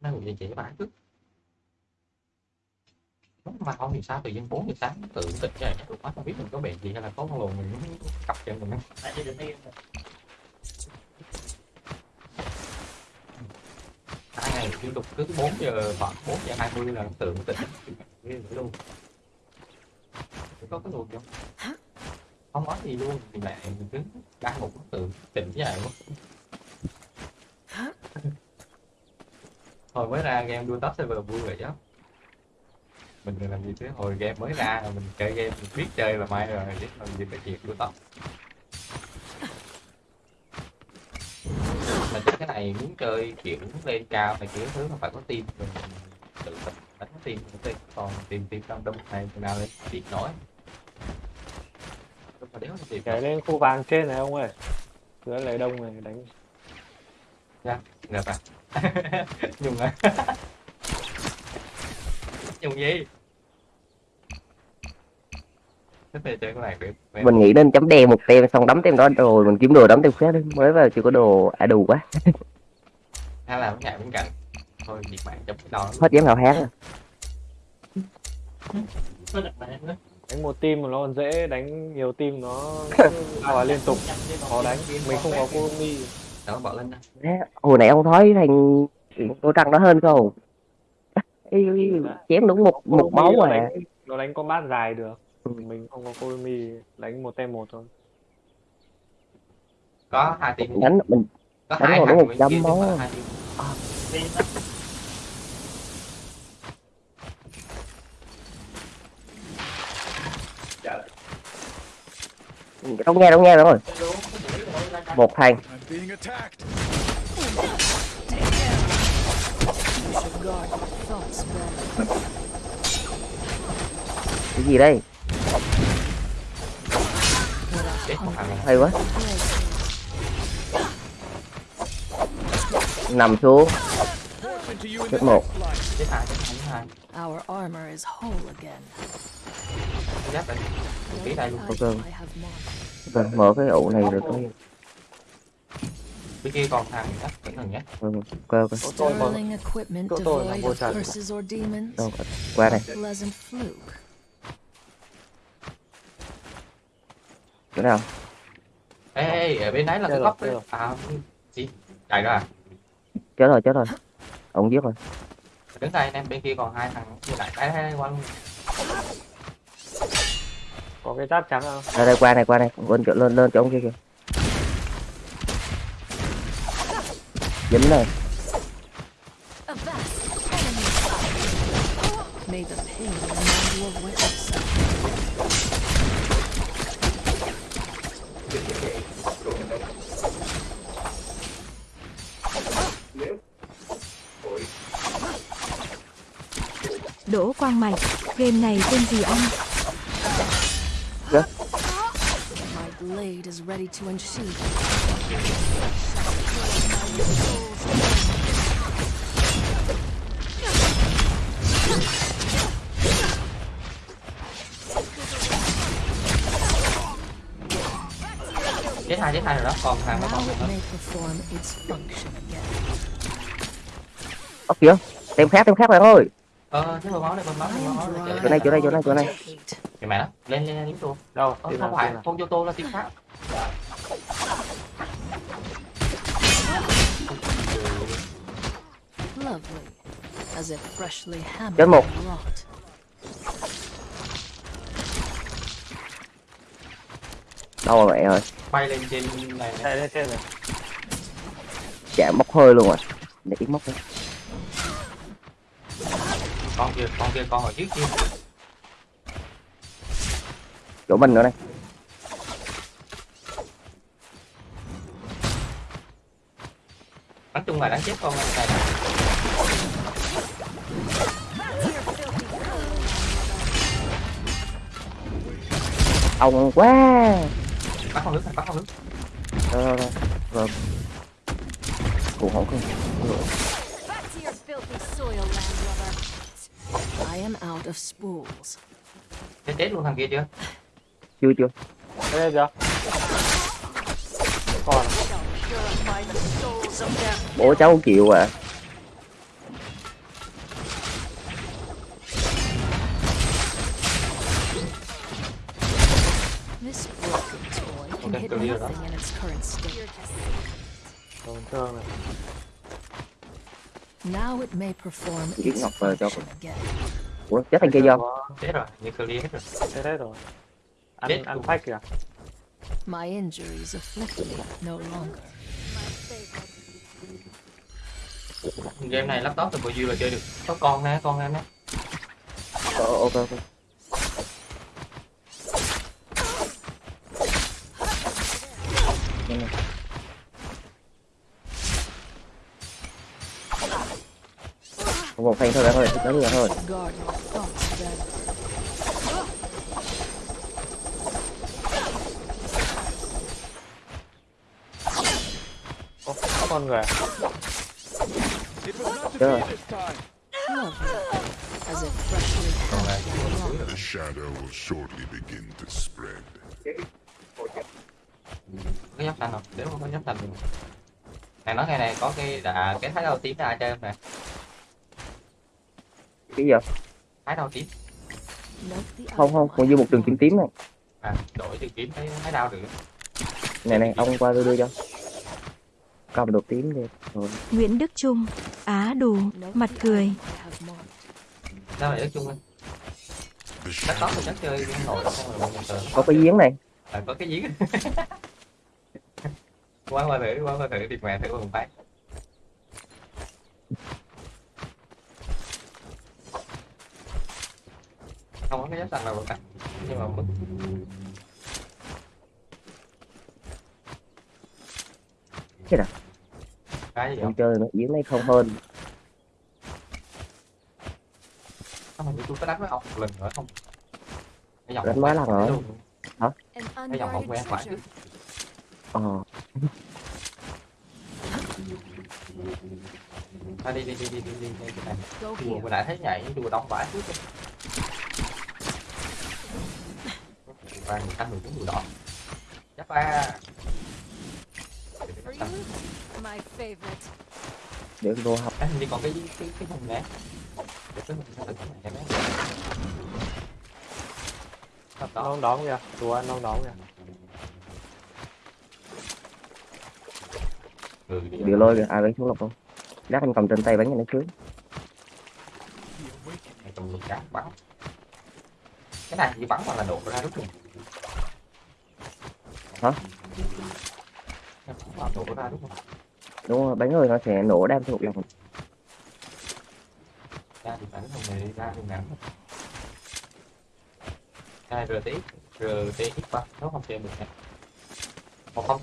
nó người chỉ bán trước mà không thì sao? Tự nhiên 4 giờ sáng tự tỉnh dậy tụi nó không biết mình có bệnh gì hay là có con lùn mình muốn cặp chân mình. Tại vì được đi. hai ngày liên tục cứ 4 giờ khoảng 4 giờ 20 là tự vậy luôn. Có cái luồng không? Không nói gì luôn thì mẹ mình cứ đang ngủ tự tỉnh dậy mất hồi mới ra game đua top server vui vậy đó. Mình làm gì chứ? Hồi game mới ra mình chơi game mình biết chơi là mai rồi biết làm gì phải chuyện đua top mà chơi cái này muốn chơi kiểu lên cao này kiểu thứ mà phải có team mình tự tập đánh team mình còn team team trong đông này nào lên biết nổi. Nhảy lên khu vàng trên này ông ơi. Dưới lấy đông này đánh. ra ngợp à nhung à nhung gì mình nghĩ nên chấm đen một tem xong đấm tem đó rồi mình kiếm đồ đấm tem khác đi mới vào chưa có đồ à đủ quá hay là cái bên cạnh thôi việc bạn chấm cái đó hết dám hào hán rồi Có đặt bạn nữa. Đánh một team mà nó còn dễ, đánh nhiều team nó vào liên tục. Khó đánh. Mình không có Kurumi. Đó bỏ lên đó hồi nãy ông thấy thành cô trăng nó hơn không? Ê, chém đúng một một máu nó à đánh, nó đánh combat dài được. Ừ. Mình không có Kurumi, đánh một tem một thôi. có hai team đánh mình có đánh hai thằng đúng một trăm không máu. phải à. không nghe không nghe rồi. Một thành I'm being attacked. You should Guard your thoughts better. cái gì đây? Hay quá. Nằm xuống. Chết một. Chết hai chết hai chết hai Our armor is whole again. giáp đây luôn. Ok. Mở cái ụ này rồi tôi bên kia còn thằng nhá cẩn thận nhé. Ừ, ok ok tôi mà Chỗ tôi là vô demons. đâu qua fluke. chỗ nào? Ê, ê ở bên đấy là cái rồi, góc đấy. rồi. à gì chạy ra à? Chết rồi chết rồi. Ông giết rồi. Đứng đây anh em bên kia còn hai thằng như lại. Cái đây qua luôn có cái giáp trắng không? Đây đây qua này qua này. Lên chỗ lên lên chỗ ông kia kìa dính này May the pain remind you of what dính suffered. Đỗ Quang Mạch, game này tên gì anh? Blade is ready to unsheath. chết hai chết hai rồi đó còn nó còn kìa khác khác bạn ơi ờ thế máu này máu máu này Chỗ này, chỗ này, chỗ này, chỗ này. mẹ nó lên lên lên lính luôn đâu? Ờ, không phải con vô tô là tiếng khác. Lovely. As if freshly hammered. Chết một. đâu rồi mẹ ơi? Bay lên trên này. Này trên chạm móc hơi luôn rồi. Để móc đi. Con kia con kia con ở trước kia. Chỗ mình nữa này nói chung là đáng chết con này ông quá. Bắt con nước này bắt con nước. Rồi rồi rồi. Rồi. Cũng không không I am out of spools. chết chết luôn thằng kia chưa? Chưa chưa. Đây chưa? Còn. Bố cháu chịu à Okay, in its current state. tổn thương này Now it may perform Giết Ngọc về cho ủa chết thằng kia do chết rồi như clear hết rồi. Thế đấy rồi. Chết ăn ăn luôn. phách kìa. My injuries afflict me no longer. game này laptop từ bao nhiêu là chơi được. Có con nè con em nè. Ờ, ok ok. Đây này. Một phen thôi là thôi your thoughts better. Ồ, có con người à? wrought. The shadow will shortly begin to spread. có giáp xanh không nếu không có xanh thì này nói nghe này có cái đã cái thái đầu tím ra cho em nè cái gì vậy? thái đầu tím không không còn dư một đường kiếm tím này. À đổi từ kiếm thấy thái đao được. Này này ông qua tôi đưa cho. Cầm đồ tím đi. Rồi Nguyễn Đức Trung, Á đù, Note mặt cười. sao lại lên The laptop thì shadow chắc chơi nổi có cái giếng này. À, có cái giếng. Qua qua thử qua qua thử thì mẹ thử một phát không có cái giáp xanh nào cả. Nhưng mà mức Chết à? cái gì ông không? chơi nó giếng này không hơn. Tôi có đánh với ông một lần nữa không? Cái dòng Đánh mấy lần rồi? An cái dòng không quen phải. ờ. À, đi đi đi đi đi đi đi cái này here. vừa nãy thấy nhảy chùa đông vãi trước ba người xanh người trúng người đỏ chắc ba. Để vô học. Hình như còn cái cái cái hùng nè để cái nó cái này. Nó đón kìa, đùa ăn nó đón kìa. ừ, đi. điều lôi kìa. Ai bắn xuống lục không? Lát anh cầm trên tay bắn cho nó bắn. Cái này chỉ bắn mà là đổ ra đúng không Hả? Đúng rồi bắn rồi nó sẽ nổ đam thuộc lòng ra thì bắn này ra thì ngắn này RTX ba nó không chơi được nè. Một không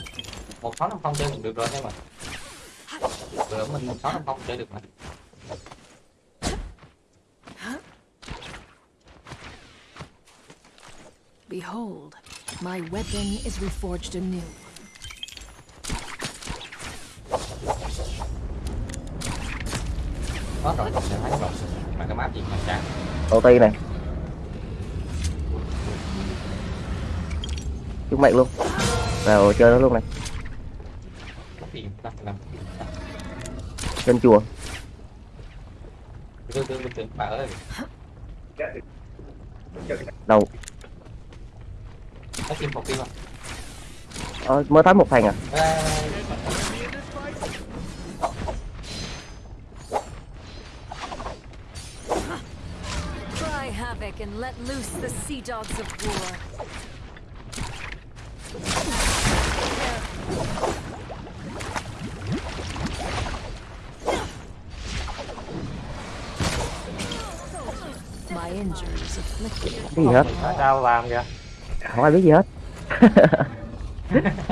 một sáu năm không chơi được rồi em mà rồi mình một sáu năm không chơi được mà. Behold, my weapon is reforged anew. có rồi sẽ thấy rồi mà cái map gì mà chán đầu tiên này. Chúng mệnh luôn. Vào chơi nó luôn này. Cái gì? Ta làm trên chùa. Đầu nó một kim à ờ, mới thấy một thằng à Ê, Cry havoc and let loose the sea dogs of war. My injuries afflicted. gì hết Sao làm kìa. Không ai biết gì hết.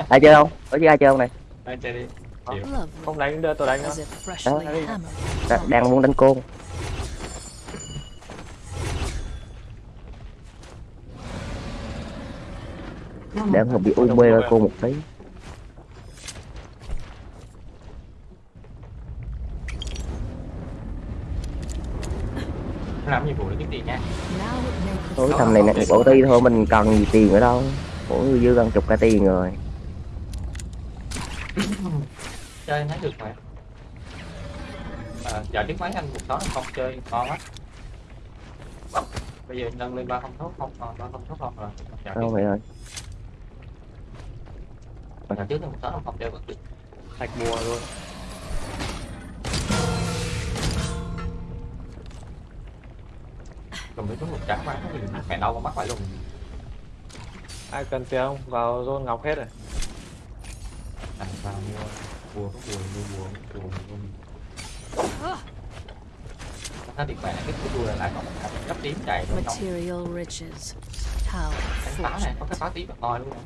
Ai chơi không? Có chứ ai chơi không này? Anh chơi đi. Chịu. Không đánh đưa tôi đánh nó. Đa- đang muốn đánh côn. Để không bị u mê cô một tí. Làm nhiệm vụ để kiếm tiền nha thôi thằng này nè bộ ti thôi mình cần gì tiền nữa đâu. Mỗi người dư gần chục cả tiền rồi. Chơi thấy được mà. À, giờ trước máy anh một sáu không chơi ngon á bây giờ nâng lên ba không tốt không còn ba không tốt không rồi. Giờ đâu vậy ơi giờ trước một sáu không chơi vẫn được Thạch bùa luôn. Mấy cái một trắng bán thì mẹ đâu mà mắc phải luôn Ai cần tiền không? Vào zone ngọc hết rồi. à, vào mua bùa có bùa mua bùa bùa bùa nó điện mẹ cái cái bùa là lại còn cấp tím chạy luôn không Material riches. How đánh phá này có cái phá tím ngồi luôn nè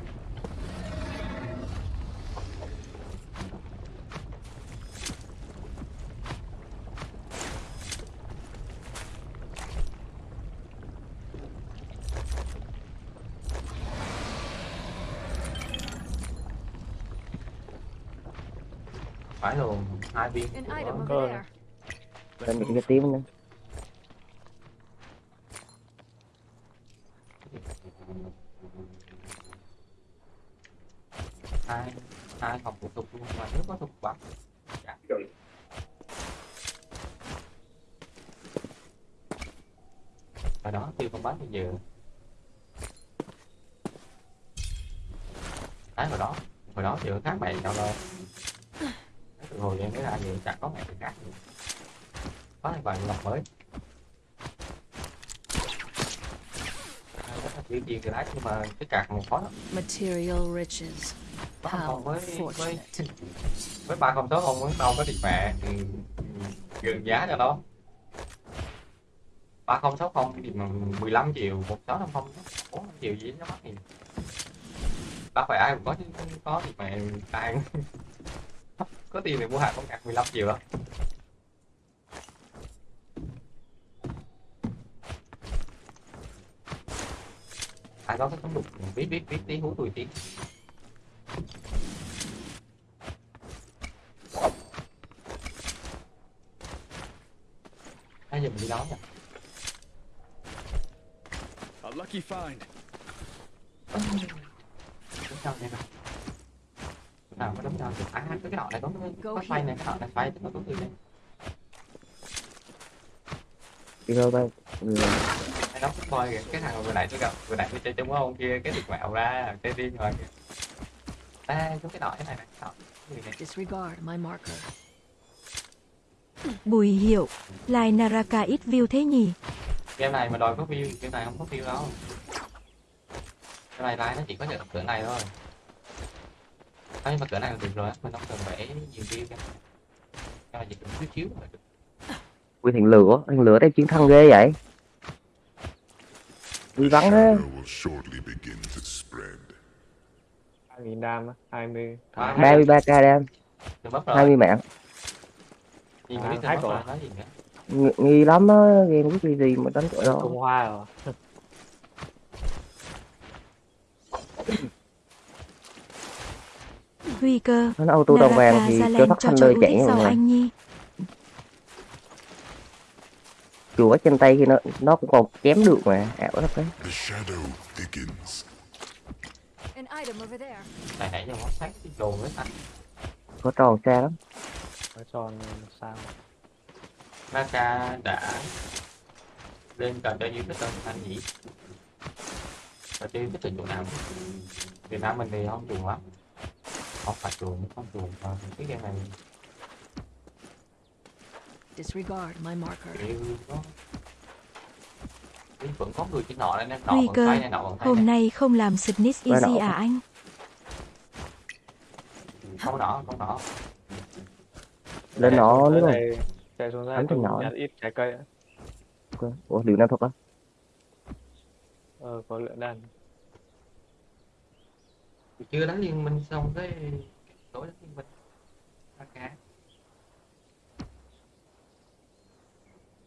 phải luôn hai viên An item over Good. there. lên những cái tiếng nữa. Hai hai học thủ tục luôn mà nếu có bắn dạ. và đó tiêu không bắn bây giờ cái hồi đó hồi đó khác mày sao đâu từ hồi em mới ra giờ chẳng có mẹ gì khác. Có hai bài lọc mới. Chuyện gì thì đấy nhưng mà cái cạc một khó lắm. Material riches. How fortunate. với ba con số không muốn đâu có thì mẹ gần giá cho nó. Ba không sáu không thì mà 15 triệu một sáu năm không bốn triệu gì nó mắc gì ba phải ai cũng có chứ có thì mẹ cũng- có tiền thì mua hàng con cạc 15 triệu đó ai cái tấm đục biết biết biết tí hú tôi tí. Bây giờ mình đi đó nhỉ? A lucky find. Nè nào có đúng đâu được à cái cái nọ này có có xoay này cái nọ này xoay thì nó có người này đi bay ừ. cái đó boy kìa cái thằng vừa nãy tôi gặp vừa nãy tôi chơi chung với ông kia cái tuyệt mạo ra cái điên rồi kìa. Đây có cái nọ cái này này cái nọ cái người này? Disregard my marker. Bùi hiệu, lại Naraka ít view thế nhỉ? game này mà đòi có view game này không có view đâu. Cái này like nó chỉ có được cửa này thôi Đấy, mà cửa này là được rồi á, mình không cần phải nhiều view cái này chỉ cần chút xíu là được Ui thằng lửa, thằng lửa đây chiến thắng ghê vậy. Ui vắng thế. Spread. 2000 đam á 20 À, 33k đam, đừng bắp 20 rồi mạng. nhìn À, biết nghi lắm á, game cái gì gì mà đánh cỡ đó. Hoa rồi Huy cơ, Nó auto đầu vàng thì cho thanh chỗ lơi ưu chạy người. anh Nhi. Chùa trên tay thì nó nó cũng còn chém được mà, ảo lắm đấy. Cái Có tròn xa lắm. nó tròn sao Naka đã lên trò chơi yêu thích hơn anh nhỉ chơi yêu thích từ chỗ nào Việt Nam mình thì không dùng lắm không phải dùng không dùng mà cái game này Disregard my marker. vẫn có người trên nọ nên nọ Huy còn cơ, này nọ hôm này nay không làm Qua Easy à anh? không nọ không nọ Lên đúng không? đây chạy xuống ra thằng tôi nhỏ. nhặt ít trái cây á. Ủa liệu nam thuật á? ờ có lượng chưa đánh liên minh xong cái tối đánh liên minh. Naka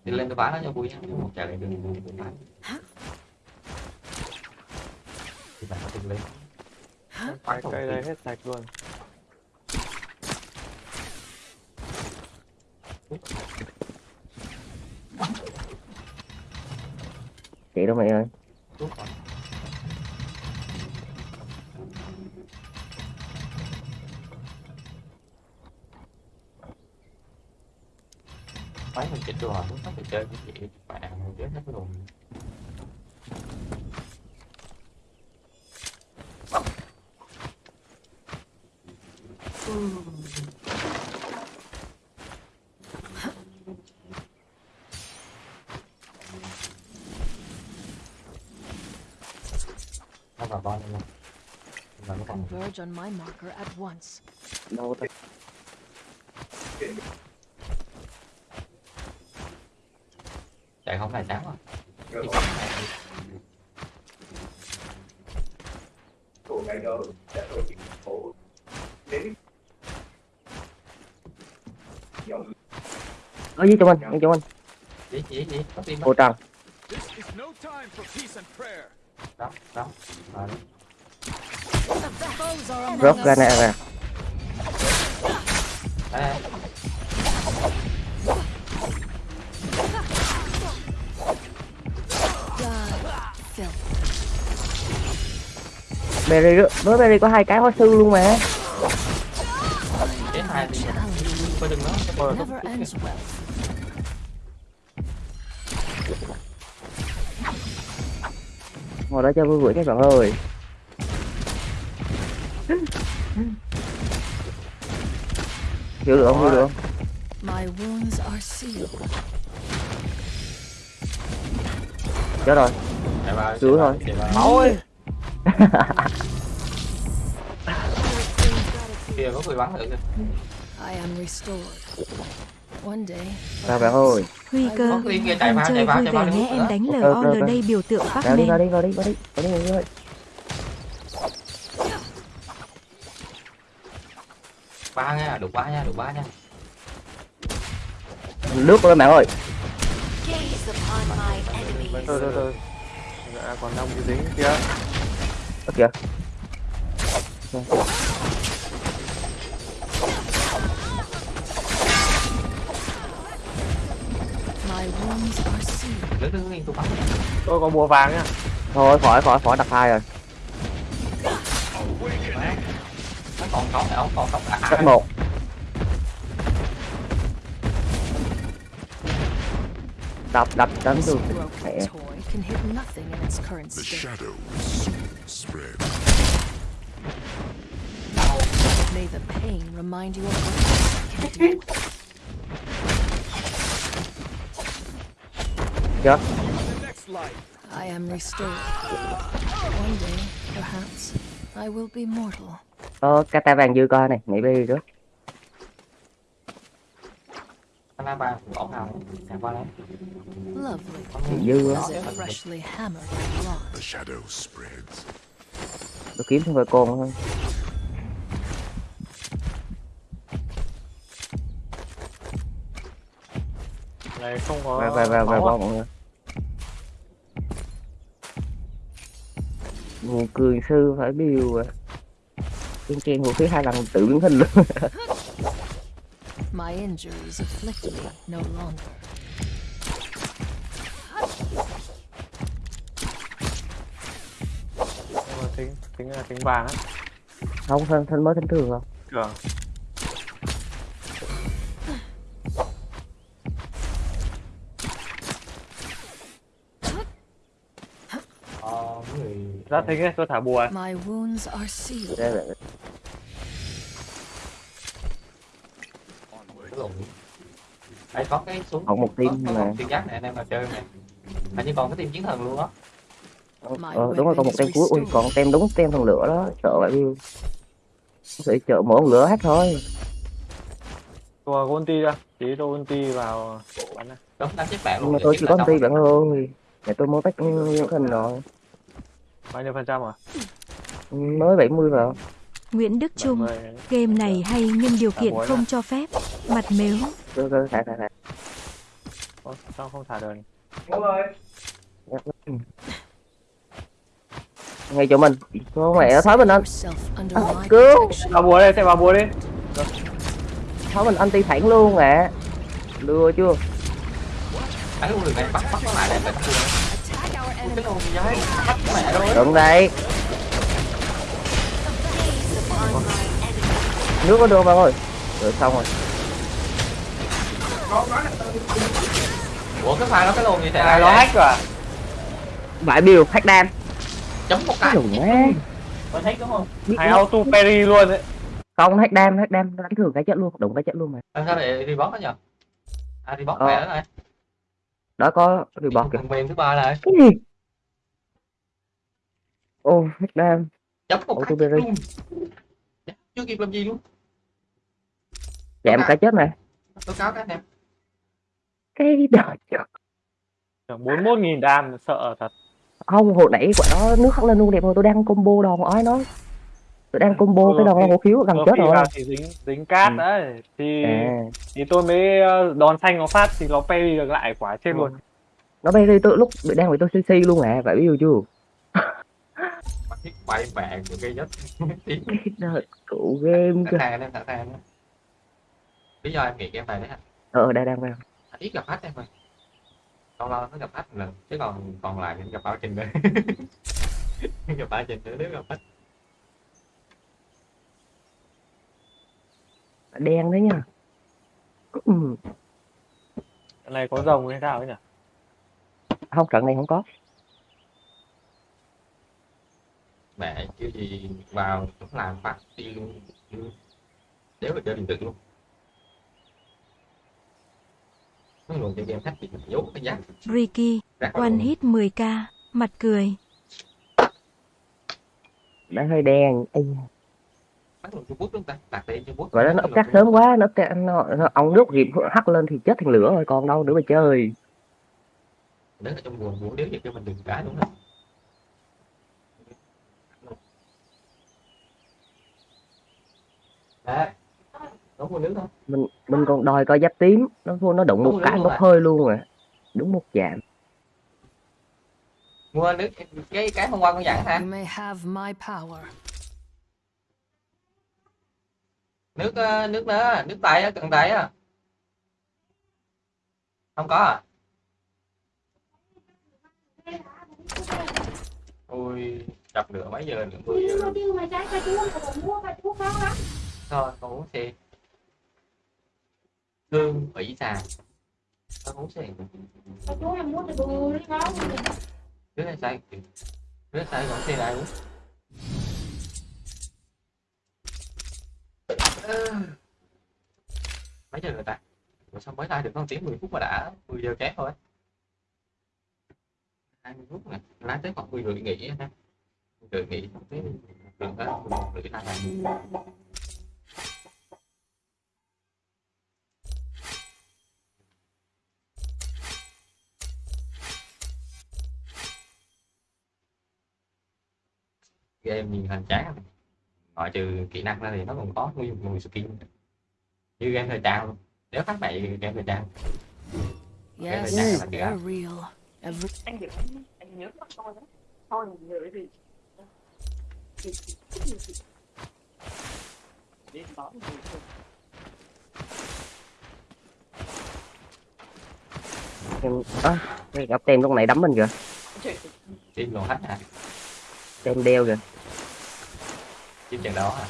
đi lên tôi bán nó cho vui nha. Một chạy lại đường đường tôi bán thì bạn có từng lên Bán cây đây hết sạch luôn. Chạy đâu mày ơi. rồi Máy mình chỉnh đồ muốn nó phải chơi cái gì? Bạn chết hết luôn nó vào bao nhiêu? Mà nó còn Converge on my marker at once. Đâu không này sáng rồi Ở dưới trong anh, ở trong anh. gì gì gì có tim Ô trăng. Đó đó. Rồi. Rớt ra nè. Đây, Berry. Với Berry có hai cái hóa sư luôn mà. hai thì đừng nó. Ngồi đó cho vui vui các bạn ơi. Hiểu được không? Hiểu được. Chết rồi. vào, thôi. chạy vào. Thôi. có người bắn thử kìa I am restored. One day, Chào bạn ơi. Huy cơ, vào, chạy chơi vào, vui vào vẻ đi nhé em nữa. đánh ok, LOL ok. đây biểu tượng Bắc Vào đi, vào đi, vào đi, vào đi. Vào đi, vào đi. ba nha đủ ba nha đủ ba nha Lướt lên bạn ơi. Từ từ từ dạ, còn năm cái dính kia Ơ kìa tôi có bùa vàng nhá. Thôi khỏi khỏi khỏi đặt hai rồi. Nó còn sống này không còn sống cả cấp một đập đập đánh được mẹ. May the pain remind you of what you can do. Chết I am restored. One day, perhaps, I will be mortal. có kata vàng dư coi này nhảy bi trước Nó ba bỏ nào chạy qua đấy Lovely. dư á if freshly hammered with blood. The shadow spreads. tôi kiếm thêm vài con thôi này không có về về về về con mọi người. Nguồn cường sư phải biêu à. Trên trên vũ khí hai lần tự biến hình luôn. My injuries afflict me no longer. Mà tính tính là tính vàng á. Không thân thân mới thân thường không Cường ờ, người ra tính ấy tôi thả bùa. My wounds are sealed. Đây là có cái súng Còn một team có, mà. một team giác này anh em mà chơi này hình như còn cái team chiến thần luôn đó ờ, đúng rồi còn một tem cuối ui còn tem đúng tem thần lửa đó. Sợ vậy biêu sẽ chợ mỗi con lửa hết thôi. Tôi có ulti ra tí tôi ulti vào bắn đúng đánh chết bạn luôn mà tôi chỉ là có xong. ti bạn ơi để tôi mới tách những hình rồi bao nhiêu phần trăm à mới 70 vào Nguyễn Đức Trung, 70. game này hay nhưng điều kiện bối không mà. cho phép. Mặt mếu, thả thả thả. Ủa, sao không thả được ngay chỗ mình. Con mẹ nó thói mình anh. My cứu. vào bùa đây xem vào bùa đi. Thói mình anti phản luôn à lừa chưa? Đánh luôn được này bắt bắt nó lại để mình đụng đây nước có được bạn ơi? Rồi xong rồi. Ủa cái pha đó cái lùn gì thế này nó hack rồi à? Vải bill hack đam. Chấm một cái. Có thấy đúng không? Nó- auto parry luôn đấy không hack đam hack đam. Nó đánh thường cái chết luôn đụng cái chết luôn mà. Làm sao để đi bót đó nhờ à đi bót Ờ. mẹ đó này. Đó có report kìa. Phần mềm thứ ba này cái gì ô hack đam chấm một cái luôn. Chưa kịp làm gì luôn. Chạm cái chết này tố cáo các anh em cái đời trời. bốn mươi nghìn đam sợ thật. Không hồi nãy quả đó nước hắt lên luôn đẹp rồi tôi đang combo đòn ói nó tôi đang combo Ừ, cái đòn khi- hổ khiếu gần Ờ, chết khi rồi. vào thì dính dính cát Ừ. đấy. Thì à. thì tôi mới ờ, đòn xanh nó phát thì nó parry được lại quả trên Ừ. luôn. Nó bay đi tôi lúc bị đang bị tôi cc luôn à phải biết chưa thiết bay vàng của cây nhất cái đời cụ game sàng anh em sẵn sàng đó lý do em nghĩ game này đấy hả? Ờ đây đang vào anh ít gặp khách em ơi. Lâu lâu nó gặp khách một lần chứ còn còn lại thì gặp bao trình nữa. Gặp bao trình nữa nếu gặp khách. Đen đấy nha. Ừ. Cái này có rồng hay sao ấy nhỉ? Không trận này không có mẹ chứ gì vào cũng làm phát đi luôn. Luôn. nếu mà chơi điện tử luôn. Nó luôn chơi game khách thì mình nhốt cái giá. Ricky, one hit 10k, mặt cười. đã hơi đen. Ây, vậy đó nó ấp cắt sớm quá nó nó, nó ông nước dịp hắt lên thì chết thành lửa rồi còn đâu nữa mà chơi. Đứng ở trong buồn buồn nếu vậy cho mình đừng cái đúng không đấy. Đúng buồn nước không mình mình còn đòi coi giáp tím. Nó vô nó đụng một cái à. hơi luôn à. Đúng một chạm. Mua nước cái cái hôm qua con dặn hả? You may have my power. nước ờ, nước nữa nước tay á cần tay á. Không có à? Ui chập nữa mấy giờ nữa mười giờ con uống xe thương ủy xà con uống xe đứa này sai. Đứa này sai còn xe lại Ờ. mấy giờ rồi ta? Ủa sao mới like được con tiếng 10 phút mà đã 10 giờ kém thôi? 20 phút nè lái tới khoảng 10 rưỡi nghỉ ha. 10 rưỡi nghỉ xong tới đường đó 11 rưỡi là game nhìn hoành tráng ngoại trừ kỹ năng ra thì nó còn có nguyên một mùi skin. Như game thời trang. Luôn nếu khác mẹ game thời trang. Game thời trang là kìa anh hiểu anh nhớ mặt tôi đó thôi nhớ cái gì. Đi đón người thôi. Em cái gặp tem lúc này đấm mình kìa. Team còn hết hả tem đeo kìa. Team trận đó hả?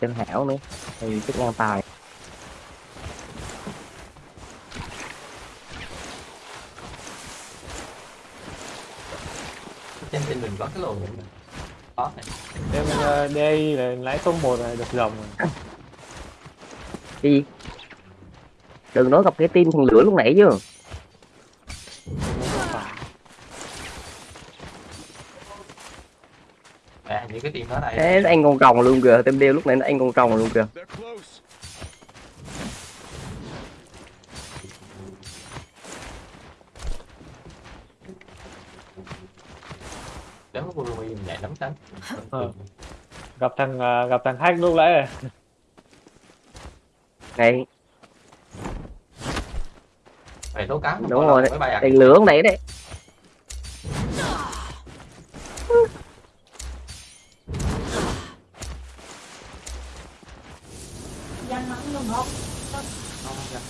Tem hảo nữa. Thì chức ngang tài. Trên mình có cái lồn này có này Em ờ, đây là lái số 1 này được rồng rồi. cái gì? Đừng nói gặp cái tim thằng lửa lúc nãy chứ à những cái team đó này. Thế anh con rồng luôn kìa tem đeo lúc nãy nó anh con rồng luôn kìa. Có Burumi mình lắm tấn Ờ. Gặp thằng ờ, gặp thằng hack lúc nãy này. này. Phải tố cáo. Đúng rồi đấy đèn lửa lúc nãy đấy Dân nó cũng không không ra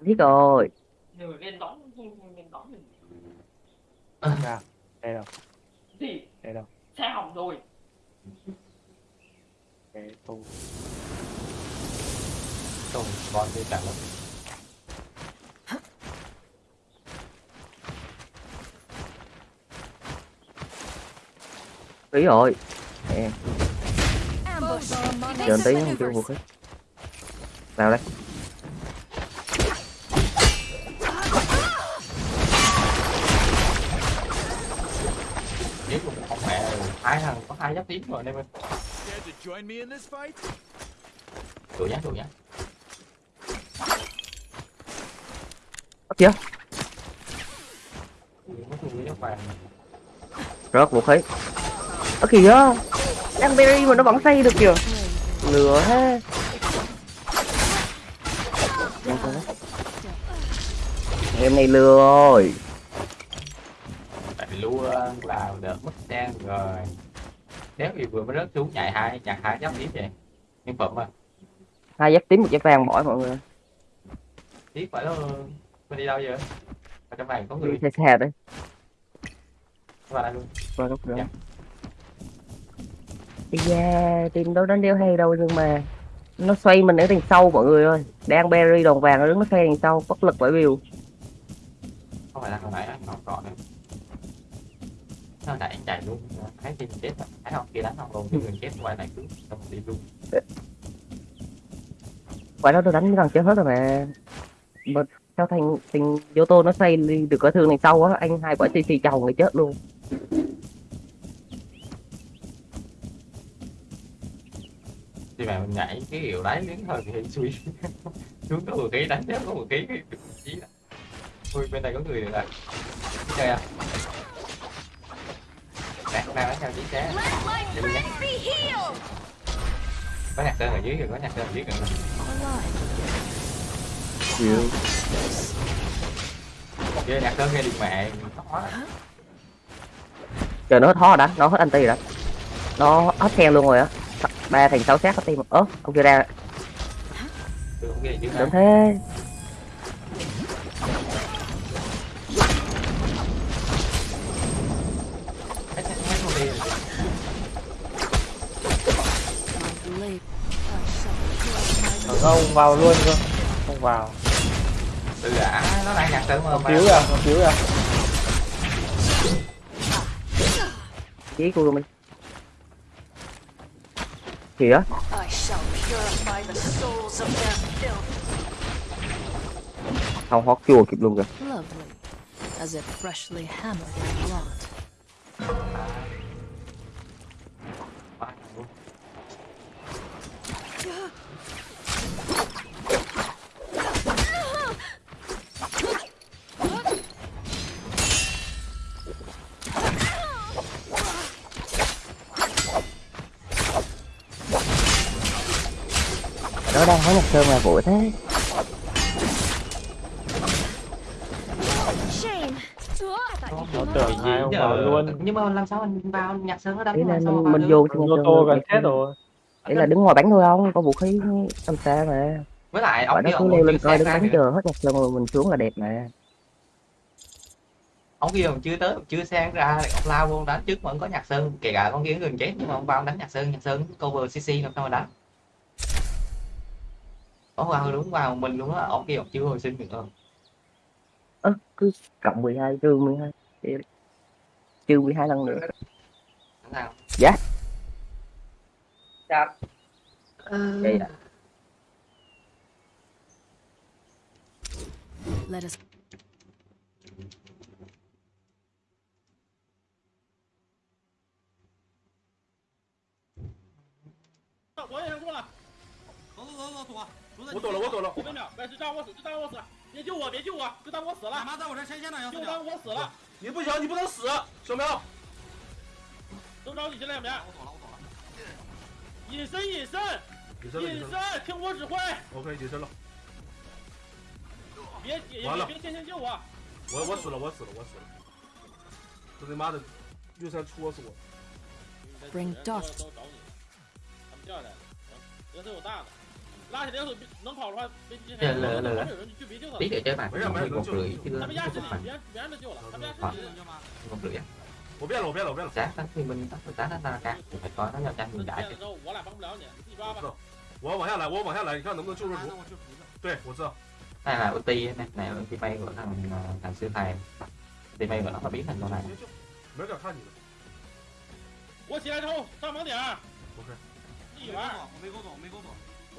biết rồi. Người lên đón lên đón mình Nào, đây đâu, gì? Đây đâu. xe hỏng rồi. Cái tu. không bon đi càng lắm. Ý rồi. Ambush. Chờ tí không chưa vũ maneuvers. khí vào đây hai thằng có hai giáp tím rồi anh em ơi? Đuổi nhá đuổi nhá Ấp chưa? Rớt vũ khí ở kìa đang berry mà nó vẫn xây được kìa. Lừa ha em này lừa rồi. Tại vì luôn vào đợt mất đen rồi. Nếu vì vừa mới rớt xuống chạy hai chặt hai giáp tím vậy. Nhân phẩm à. Hai giáp tím một giáp vàng mỏi mọi người. Tiếc phải đó mình đi đâu giờ ở trong này có người. Đi xe xe đấy. Vào đây luôn. Qua góc đó Dạ. Ây da, team đâu đánh đeo hay đâu nhưng mà nó xoay mình ở đằng sau mọi người ơi. Đang berry đồng vàng nó đứng nó xoay đằng sau bất lực bởi vì không phải là hồi nãy anh còn còn nữa nó nãy anh chạy luôn. Thấy team chết rồi. Thấy không kia đánh không luôn cái người chết ngoài này cứ xong đi luôn. Quả đó tôi đánh gần chết hết rồi mà. Mà sao thành thành tô nó xoay đi được cái thương đằng sau á anh hai quả cc chồng người chết luôn thì mà mình nhảy cái kiểu đấy đến thời thì suy xuống có một cái đánh chết có một cái cái đó ui bên này có người rồi chơi à? Nè đang đánh theo nhé. friends be healed. có nhạc sơn ở dưới kìa có nhạc sơn ở dưới Alive. chịu Ghê nhạc sơn nghe được mẹ. Chờ nó hết hó đã nó hết anti rồi đó. Nó hết xe luôn rồi á ba thành sáu sát hết tim. Ớ ông kia ra. Không tưởng thế. Ờ, không vào luôn cơ. Không vào. Từ đã nó đang nhạc sơn mà cứu à nó cứu à chí của mình kìa I shall purify the souls of their filth. không hót chua kịp luôn kìa Lovely. As if freshly hammered and wrought. Nó đang hói nhạc sơn mà vội thế. Shame. nó tưởng hai ông vào luôn. Nhưng mà làm sao mình vào nhạc sơn nó là làm sao mình, mình vô nhạc ô tô gần chết rồi. Ý là đứng ngoài bắn thôi không? Có vũ khí làm sao mà. Với lại ông nó kia cứ ông leo chưa lên coi đứng bắn chờ hết nhạc sơn rồi mình xuống là đẹp mà. Ông kia còn chưa tới chưa sang ra ông lao vô đánh trước mà ông có nhạc sơn. Kể cả con kia gần chết nhưng mà ông vào đánh nhạc sơn nhạc sơn cover cc làm sao mà đánh có vào đúng vào mình đúng á, ông kia ông chưa hồi sinh được không? Ơ, cứ cộng 12 trừ 12. Trừ 12 lần nữa. Nào. Dạ. Sao? Đây à. Let us Ủa, ủa, ủa, ủa. 过了，走走走走躲，躲在我躲了，我躲了。五分秒，别就当我死，就当我死，别救我，别救我，就当我死了，俺妈在我这前线呢，就当我死了，你不行，你不能死，小苗。都找你这两边，我躲了，我躲了。隐身，隐身，隐身，听我指挥，OK，隐身了。别也完了别别先先救我，我我死了，我死了，我死了。这他妈的，岳山戳死我。Bring 都 dust 他们掉下来了，行，人手有大的，拉起来要是能跑的话，别别来来来来旁边有人就别救他tí了，để chơi bạn Mấy thằng mười mày một nó rưỡi chưa- chứ他们压制không你， phải 别别让他救了，他们压制好你。một rưỡi á 我变了，我变了，我变了。 giá đánh thì mình đánh đánh đánh ra cả phải coi nó nhau tranh 四 mình 变 đại 了 chứ 之后，我俩帮不了你，你自己抓吧。我知道，我要往下来，我要往下来，你看能不能救救那主？我去扶着。对，我知道。 này là ulti này này là ulti bay của thằng thằng sư thầy ulti bay của nó là biến thành con này 别救，没人敢看你的。我起来之后上盲点儿， OK，自己玩儿。我没勾走，我没勾走。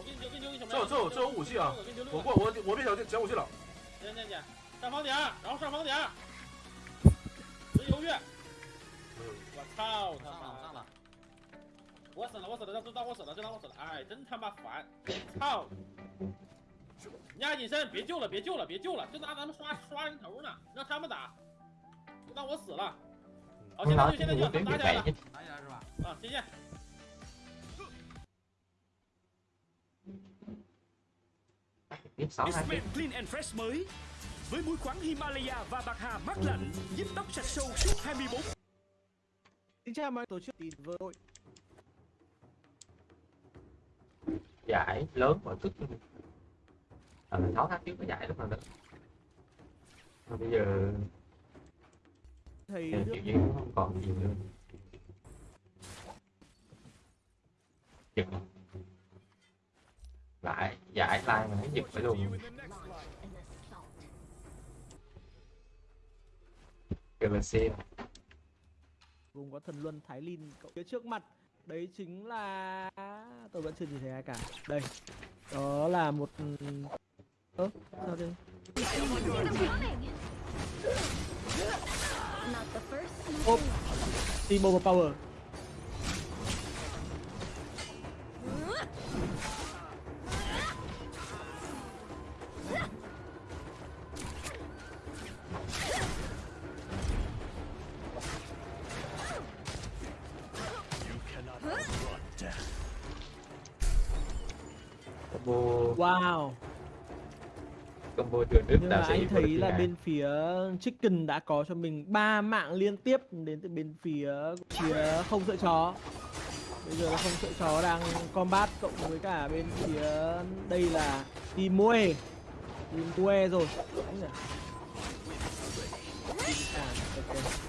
我给你丢，给你丢个小这有这有这有武器啊！我过我我变小捡武器了。捡捡捡，上房顶，然后上房点儿，别犹豫。我操他妈！上了，上了。我死了，我死了，这当我死了，这当我死了，哎，真他妈烦！操！你俩隐身，别救了，别救了，别救了，就拿咱们刷刷人头呢，让他们打，就当我死了。好，现在就现在就打起来了打起来是吧？啊！谢谢。Tiếp sáu hai tiếp Clean and Fresh mới. Với muối khoáng Himalaya và bạc hà mát lạnh giúp tóc sạch sâu suốt 24 Xin chào mọi tổ chức. Tỷ vừa đội giải lớn mà tức à, mình 6 tháng trước có giải rất là lớn Mà bây giờ thì nước kiểu như nó không còn gì nữa. Giật rồi lại, giải like mà thấy giật phải luôn. Galaxy vùng có thần luân Thái Linh, cậu phía trước mặt. Đấy chính là tôi vẫn chưa nhìn thấy ai cả. Đây, đó là một ơ, sao đây Ốp Team Overpower combo Wow. combo trường đức Nhưng mà anh thấy là bên phía Chicken đã có cho mình ba mạng liên tiếp đến từ bên phía phía không sợ chó. Bây giờ là không sợ chó đang combat cộng với cả bên phía đây là team Mue. Team Mue rồi. À, ok.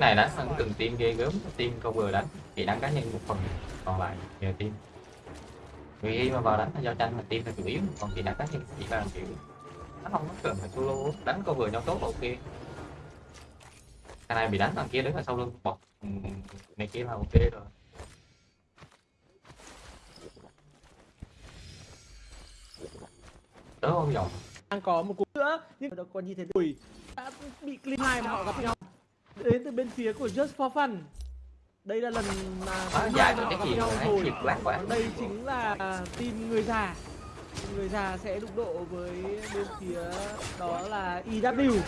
Này đánh hơn từng team ghê gớm, team vừa đánh thì đánh cá nhân một phần, còn lại nhờ team. Vì khi mà vào đánh là giao tranh là team là chủ yếu, còn khi đánh cá nhân chỉ là kiểu nó không có cần phải solo, đánh cover nhau tốt ok. Cái này bị đánh thằng kia đứng ở sau lưng bọc ừ, này kia là ok rồi. Đỡ không nhỏ đang có một cú nữa, nhưng mà còn như thế. Đùi đã bị clean hai mà họ gặp nhau đến từ bên phía của Just for Fun. Đây là lần mà mà rồi, họ cái gặp gì nhau rồi. đây chính là team người già. Người già sẽ đụng độ với bên phía đó là EW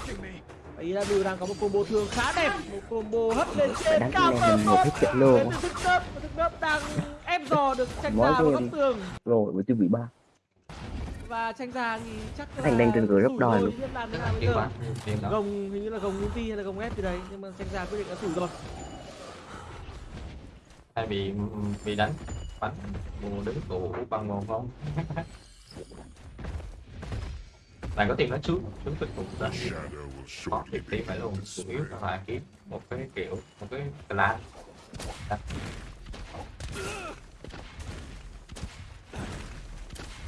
và EW đang có một combo thương khá đẹp một combo hất lên trên cao tơ một tốt. cái chuyện luôn thức đớp đang ép dò được tranh già vào góc tường. Rồi với tiêu bị ba và tranh già thì chắc là Thành đang trên cửa rất rủi đòi luôn. gồng hình như là gồng ulti hay là gồng ép gì đấy nhưng mà tranh già quyết định đã thủ rồi. Hay bị bị đánh bắn mùa đứng tụ bằng một không bạn có tiền nó xuống xuống tình phục ra có tiền tiền phải luôn chủ yếu là phải kiếm một cái kiểu một cái clan. Đó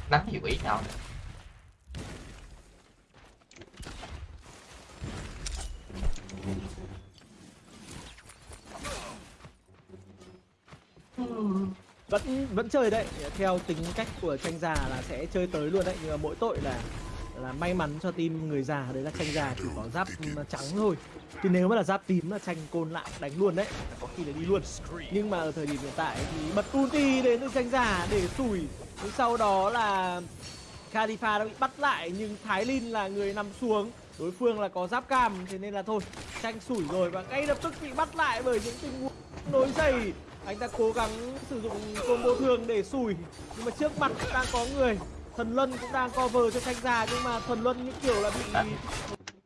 đánh hiệu ý nào nữa. vẫn vẫn chơi đấy. Theo tính cách của tranh già là sẽ chơi tới luôn đấy. Nhưng mà mỗi tội là là may mắn cho team người già. Đấy là tranh già chỉ có giáp trắng thôi. Chứ nếu mà là giáp tím là tranh côn lại, đánh luôn đấy. Có khi là đi luôn. Nhưng mà ở thời điểm hiện tại thì bật ulti đến với tranh già để sủi nhưng sau đó là Khalifa đã bị bắt lại, nhưng Thái Linh là người nằm xuống. Đối phương là có giáp cam, thế nên là thôi, tranh sủi rồi. Và ngay lập tức bị bắt lại bởi những tình huống nối dày anh ta cố gắng sử dụng combo thường để sủi, nhưng mà trước mặt đang có người. Thần luân cũng đang cover cho tranh già nhưng mà thần luân như kiểu là bị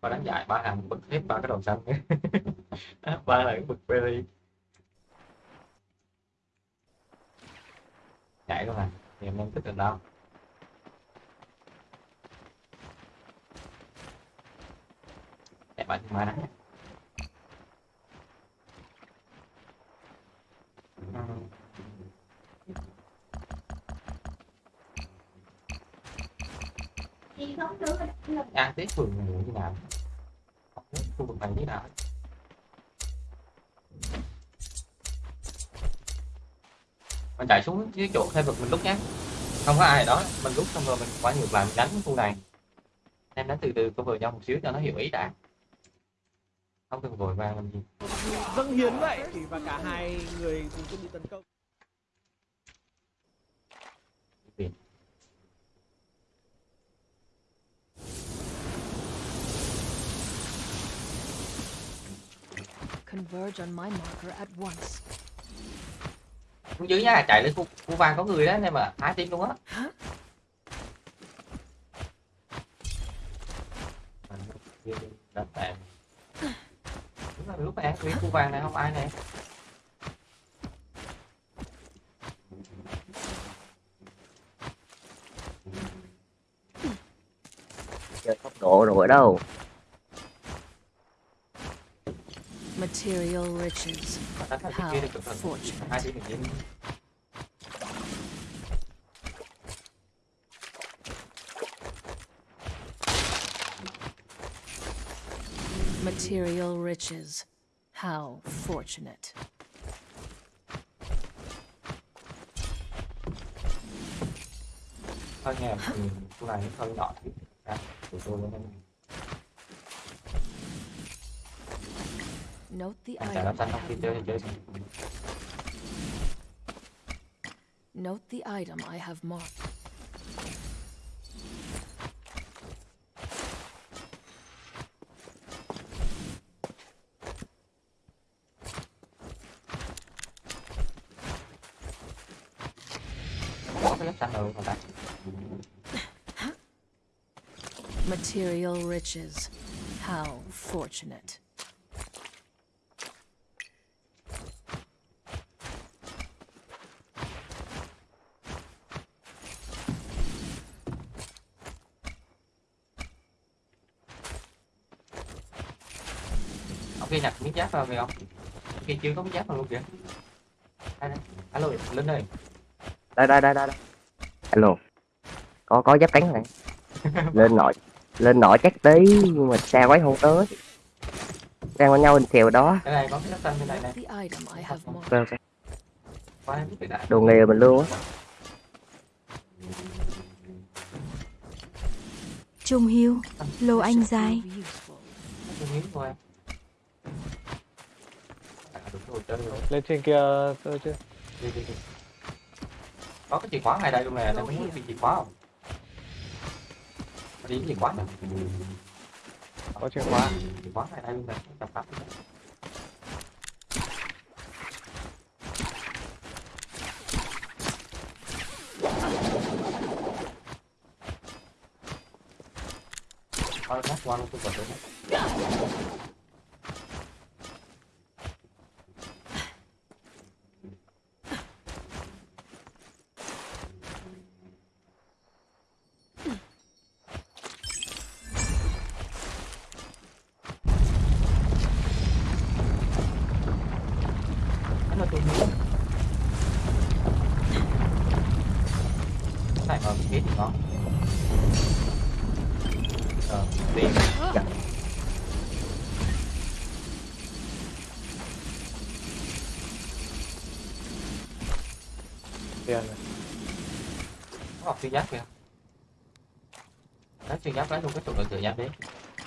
và đánh giải, ba hàng bật hết ba cái đầu xanh ba là cái bực berry chạy luôn à? Thì em đang thích được đâu chạy bạn mà đánh ăn tết phường như nào? Không biết khu vực này như nào mình chạy xuống cái chỗ khai vực mình lúc nhé không có ai ở đó mình lúc xong rồi mình quay ngược lại mình đánh cái khu này. Em đánh từ từ cover nhau một xíu cho nó hiểu ý đã. Không cần vội vàng làm gì. Dâng hiến vậy. Thì và cả hai người cùng chuẩn bị tấn công. Converge on my marker at once xuống dưới nha chạy lên khu, khu vàng có người đó nên mà hái tim luôn á. Đánh bạn Đúng là lúc này nguyên khu vàng này không ai nè? Chơi tốc độ rồi ở đâu Material riches. đánh hai How team kia thì cẩn thận fortunate. hai team kia Material riches. How fortunate. thôi nha ừ, khu này nó hơi nhỏ tí à, tụi tôi lên Note the Note the item I have marked. Material riches. How fortunate. Giáp vào kìa không? Ông kia chưa có miếng giáp vào luôn kìa. Đây đây alo linh ơi. Đây đây đây đây đây. alo. Có có giáp cánh này. Lên nội lên nội chắc tí nhưng mà xa quấy không tới. Đang với nhau bên xèo đó. Cái này có cái xanh bên này này The item I have marked. ok ok. Quá em biết đại. Đồ nghề mình luôn á. Trung Hiếu, Lô Anh Dài. rồi lên trên kia tôi chứ. Đi đi đi. Có cái chìa khóa ngay đây luôn nè em muốn đi chìa khóa không? Đi cái chìa khóa nè có chìa khóa. Chìa khóa ngay đây luôn nè tập tập Thôi ngắt qua luôn tôi còn tôi Cái Học xuyên giáp kìa. Lấy xuyên giáp lấy luôn cái trụ cửa giáp đi.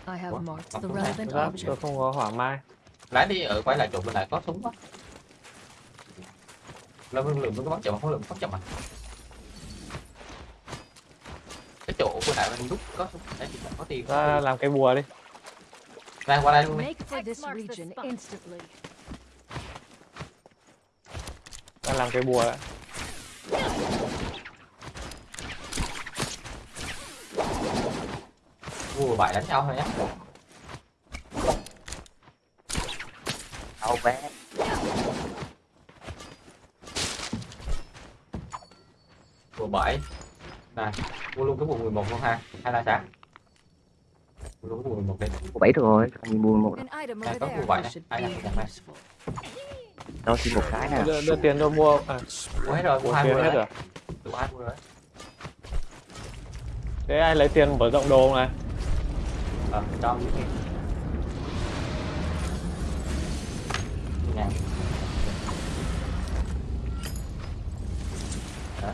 I have marked Không the có relevant object. tôi không có hỏa mai. Lấy đi ở quay lại trụ bên này có súng á Là lượng lượng nó bắn chậm không lượng bắn chậm à Cái chỗ bên này mình đúc có súng. Đấy thì có tiền. Ra làm cái bùa đi. Ra qua đây luôn đi. Ra làm cái bùa đã Vua bại đánh nhau thôi nhé. Đâu bé. Vua bảy Này Mua luôn cái vua 11 luôn ha. Hay là sao Mua luôn cái vua 11 đi. Bảy được rồi mình mua một An item Này over có vua bảy này Should Ai này useful. đâu chỉ một cái nè. Đưa, đưa tiền tôi mua à, Mua hết rồi, mua mua hai mua hết rồi rồi. Đủ hai mua rồi thế ai lấy tiền mở rộng đồ này Ờ, cho những cái Nè Đó.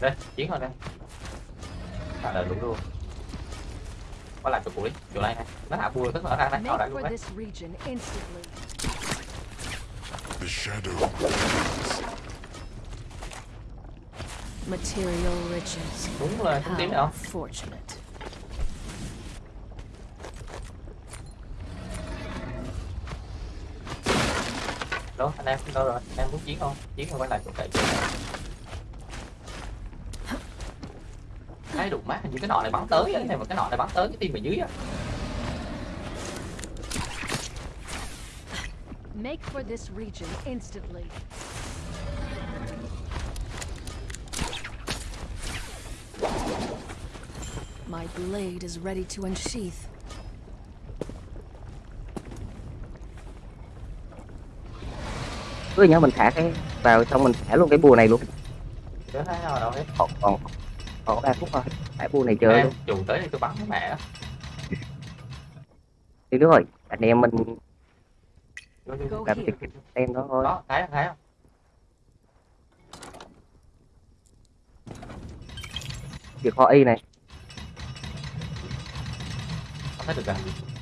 Đây, chiến rồi đây Trả lời đúng luôn Có lại chỗ cũ đi, chỗ này này Nó hạ bùa tức là nó ra ở đây Make luôn đấy this region instantly. The shadow Material riches. Đúng rồi, không tím nữa fortunate. Đó, anh em đâu rồi, anh em muốn chiến không? Chiến không quay lại chỗ cậy Cái đụng mát những cái nọ này bắn tới á, này mà cái nọ này bắn tới cái tim ở dưới á Make for this region instantly. My blade is ready to unsheath. Cứ nhớ mình thả cái vào xong mình thả luôn cái bùa này luôn. Chứ thấy nào đâu hết còn còn còn ba phút thôi thả bùa này chơi Em luôn. chủ tới thì tôi bắn cái mẹ đi nữa rồi anh em mình làm việc tem đó thôi. Đó, thấy không, thấy không? chìa kho y này. Không thấy được à? Rồi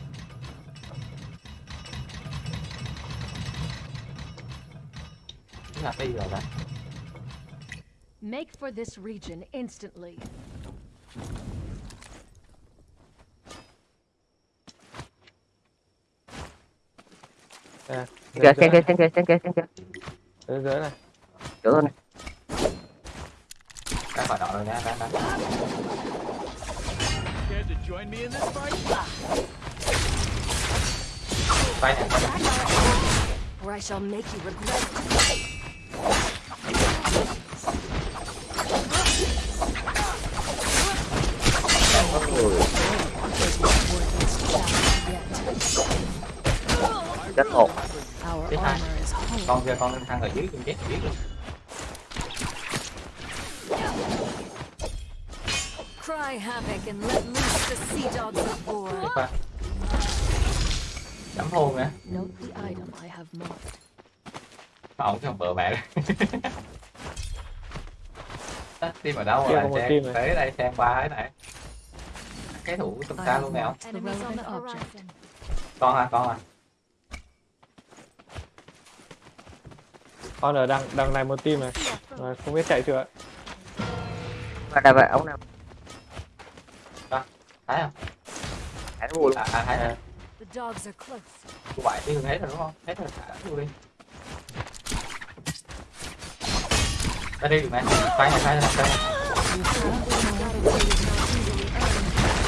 Make for this region instantly. à, kìa dưới xem dưới kìa xem kìa xem kìa xem kìa dưới dưới này chỗ thôi này ra khỏi đó rồi nha ra ra Care to join me in this fight? quay nè quay nè Or I shall make you regret it. Chết một. Our Tiếp hai. con kia con thằng ở dưới con chết biết luôn. Cry havoc and let loose the sea dogs of war. tiếp qua chấm hôn nè. Note the item I have marked. ổng cái bờ mẹ Đó, team ở đâu rồi. này. tới đây xem ba cái này. Cái thủ tầm xa luôn nè ông marked the relevant object. con à con à con ở đằng đằng này một team này. Rồi, không biết chạy chưa và đây vậy ông nào? Thấy không? Thấy luôn à, à thấy rồi The dogs are close. cô bảy đi hết rồi đúng không? Hết rồi thả luôn đi. Ra đi được mẹ tay này tay này này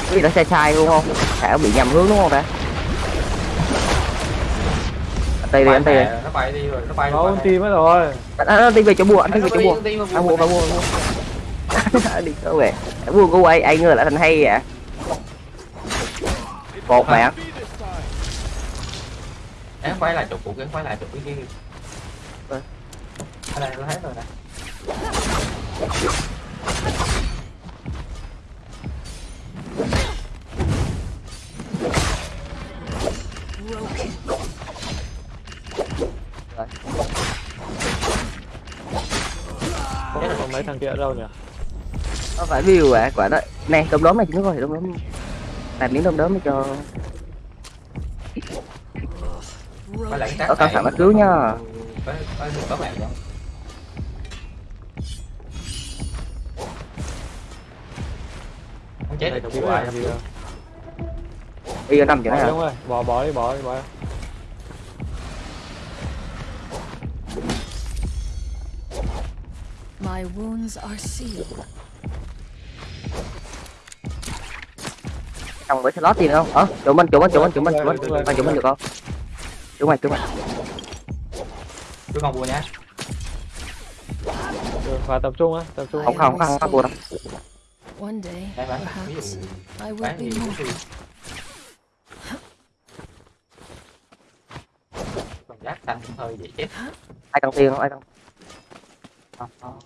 cái gì đó sai sai luôn không? Thả bị nhầm hướng đúng không ta tì đi anh tì đi. nó bay đi rồi nó bay này. team mất rồi. Anh anh đi về chỗ bùa anh đi Nó về chỗ bùa anh mua anh mua đi cơ về? Anh mua của ai? Ai ngờ lại thành hay vậy một mẹ em quay lại chỗ cũ em quay lại chỗ kia. Cái này nó hết rồi nè đâu nhỉ? Nó phải view à? Quả đó. Nè đom đóm này chúng nó rồi đom đóm làm miếng đom đóm để cho ở cẩn thận nó cứu nha. Có có có chết. Đâu bây giờ nằm chỗ này đi à bỏ bỏ đi bỏ đi bỏ My wounds are sealed. xong với slot tiền không? Ờ chỗ mình chỗ mình chỗ mình chỗ mình chỗ mình. Chỗ mình chỗ mình được không? Chỗ mày chỗ mày. Cứu con vua nhá. Được, và tập trung á tập trung. Không không không không bùa đâu. One day, đây bán ví perhaps, dụ I will bán cũng tùy còn giác xanh cũng hơi dễ chết ai cần tiền không? Ai cần không không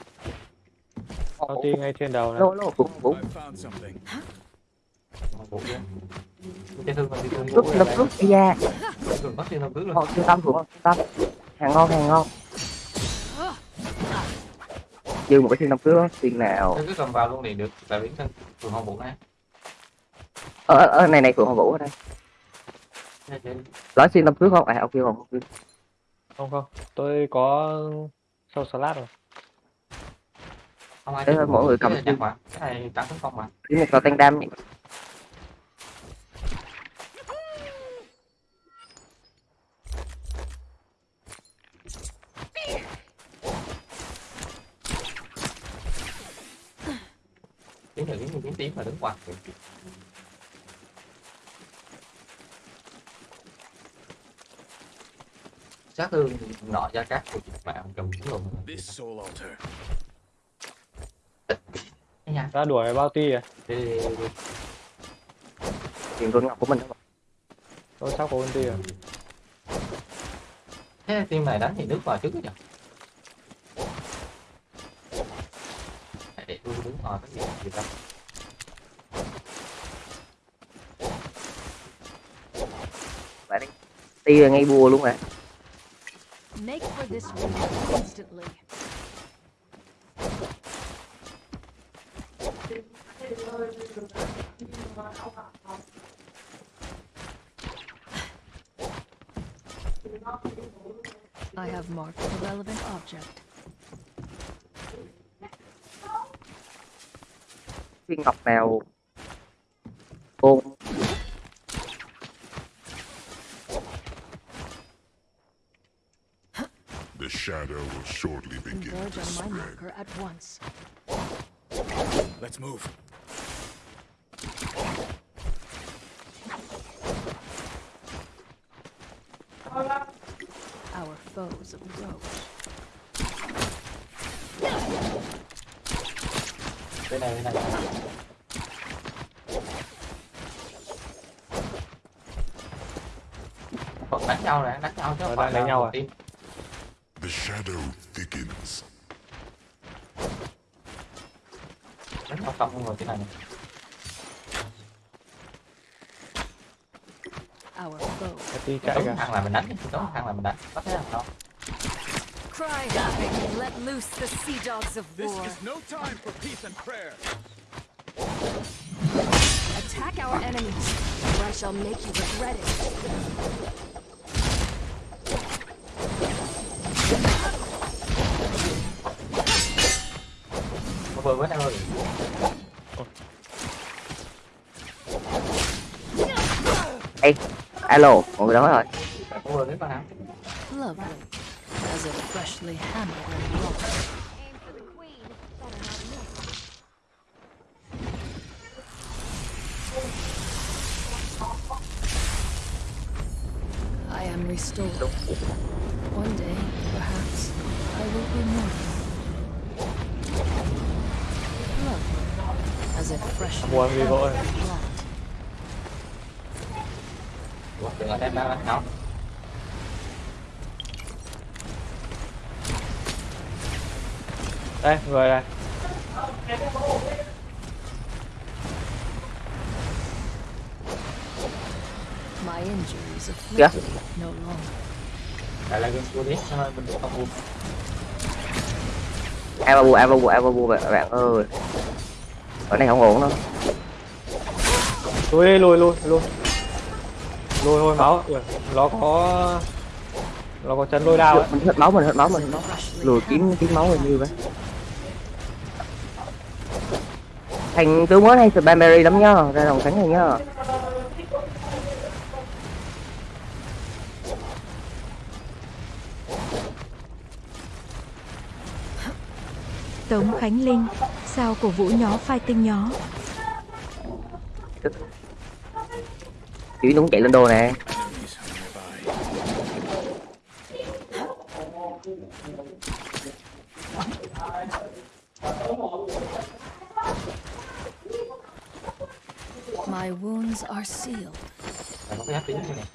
con team ngay trên đầu này. Lô lô cũng cũng. Vua lập cướp luôn ngon trung tâm trung tâm. Hàng ngon hàng ngon. Dư một cái thiên tâm cướp đó tiền nào cứ cầm vào luôn liền được tại biến thân phường hồng vũ này. Ở ở ở này này phượng hoàng vũ ở đây. Đây, đây. nói xuyên tâm cướp không? À ok không ok. không không. Tôi có sâu salad rồi không ai Thế thôi, mỗi người cầm cái này trắng tấn công mà. Cái này có tăng đam nhỉ? Tiếng là tiếng tiếng tiếng mà đứng quạt sát thương nọ của chị mẹ ông trùm xuống luôn Nha ra đuổi bao ti à? Tiền rôn ngọc của mình đó. tôi sắp có con ti à thế team này đánh thì nước vào trước nhỉ? Để tôi đứng ngoài cái gì gì đi ti là ngay bùa luôn à Make for this room instantly. I have marked the relevant object. viên ngọc nào ôn The shadow will shortly begin Converge to on my spread. at once. Let's move. Foes approach. bên này bên này còn đánh nhau nè đánh nhau chứ không phải đánh là nhau à? team. The shadow thickens. đánh nhau xong rồi cái này Our foe. Cái chạy đúng cả thằng là mình đánh cái thằng là mình đánh có thấy không Cry havoc and let loose the sea dogs of war. This war. is no time for peace and prayer. Attack our enemies, or I shall make you regret it. có vừa với nhau rồi Ê, alo, mọi người đó rồi. có vừa với con nào Lovely, as if freshly hammered and wrought. I am restored. One day, perhaps, I will be mortal. Lovely, as if freshly Buồn vì vội. hammered and wrought. Ủa, đừng ở đây ba đánh Đây, người này. My injuries Kìa. afflicted no longer. lại đi cho nên mình được không vua Ai ba bu, ai ba bu, ai bu bạn, bạn ơi. Ở này không ổn đâu. Lùi đi, lùi, lùi, lùi. Lùi thôi máu. Nó có... Nó có chân lôi đao ấy. Mình hết máu, mình hết máu, mình hết máu. Lùi kiếm kiếm máu hình như vậy. Thành tướng mới hay Spamberry lắm nhá, ra đồng thắng này nhá. Tống Khánh Linh, sao cổ vũ nhó phai tinh nhó. Chỉ đúng chạy lên đồ nè. My wounds are sealed. là có cái áp tiếng như này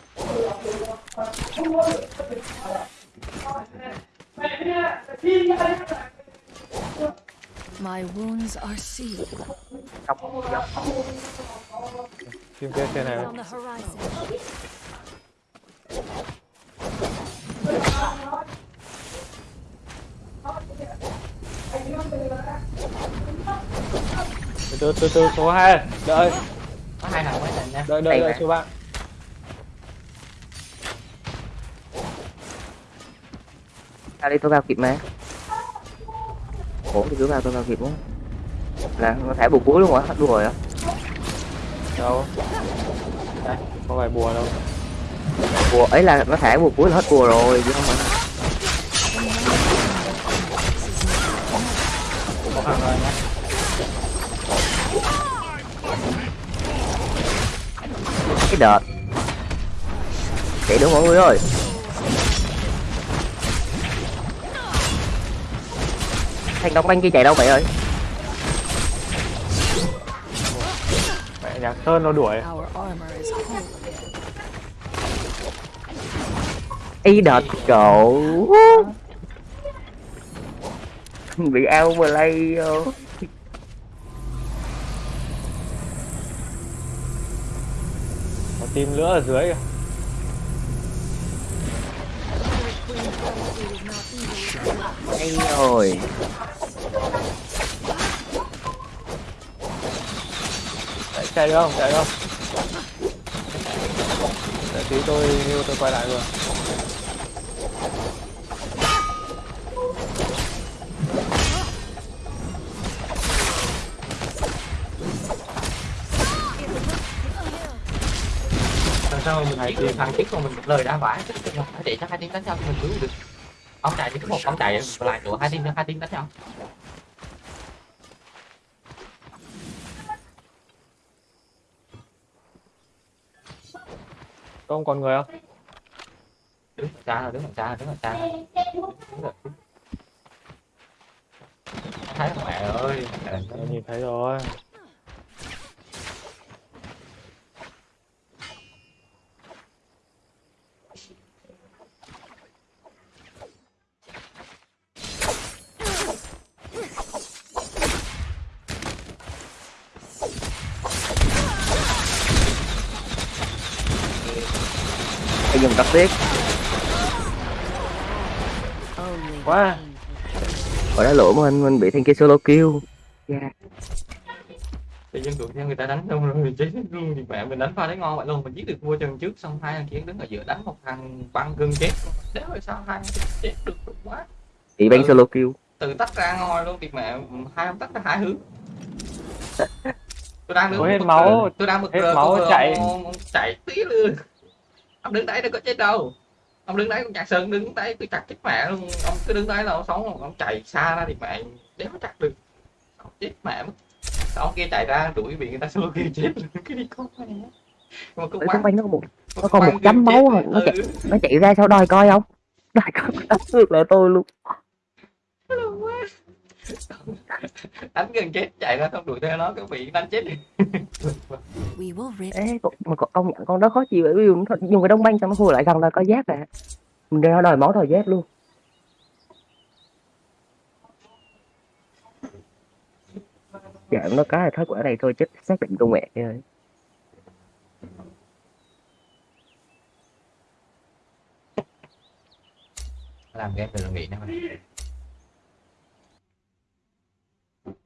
My wounds are sealed. Phim kia trên này. On the horizon. Từ từ từ từ số 2. Đợi, có hai thằng mới này nha đợi, đợi, đợi số bạn. Ra đi tôi vào kịp mà. Ổn thì cứ vào tôi vào kịp quá. Là nó thẻ bù cuối luôn hả? Hết đùa rồi á. Đâu? Đây, không phải bùa đâu. Bùa ấy là nó thẻ bù cuối là hết bùa rồi chứ không phải có thằng cái đợt. Chạy đúng mọi người ơi. Thành đóng banh kia chạy đâu vậy ơi? Mẹ nhạc Sơn nó đuổi. Y đợt cậu Bị outplay vô Có team nữa ở dưới kìa. Hay rồi Chạy, chạy được không? Chạy được không? Để tí tôi yêu tôi quay lại rồi. này thì thằng tiếp còn mình một lời đã vãi hai tỷ chắc hai tiếng đánh nhau thì mình cứu được ông chạy thì cứ một ông chạy lại nữa hai tiếng hai tiếng đánh nhau Có không còn người không? Đứng ở xa rồi, đứng ở xa đứng ở xa Thấy mẹ ơi. Em nhìn thấy rồi. Phải dùng tắc tiếc Only quá. Ở đó lỗ mình mình bị thằng kia solo kill. Yeah. tự nhiên tụi theo người ta đánh xong rồi mình chết luôn thì mẹ mình đánh pha đấy ngon vậy luôn. Mình giết được vua chân trước xong hai thằng kia đứng ở giữa đánh một thằng băng gân chết. Đéo rồi sao hai thằng chết được quá. Bị bánh Ừ. solo kill. Từ tách ra ngồi luôn thì mẹ hai ông tách ra hai hướng. Tôi đang đứng hết máu, tôi đang bực hết máu chạy. chạy tí luôn ông đứng đấy đâu có chết đâu ông đứng đấy con nhạc sơn đứng đấy tôi chặt chết mẹ luôn ông cứ đứng đấy là ông sống ông chạy xa ra thì mẹ đéo chặt được ông chết mẹ mất ông kia chạy ra đuổi bị người ta solo kia chết cái đi con á. mà quanh nó có một nó còn một chấm máu rồi. nó chạy Ừ. nó chạy ra sau đòi coi không đòi coi đánh ngược lại tôi luôn đánh gần chết chạy ra xong đuổi theo nó cái bị đánh chết. Ê, con- mà con- công nhận con đó khó chịu bởi vì dùng cái đông banh xong nó khui lại gần là có giáp à mình ra đòi máu đòi giáp luôn. Dạ nó cái là thất quả này thôi chết xác định con mẹ rồi làm game từ là nghỉ nè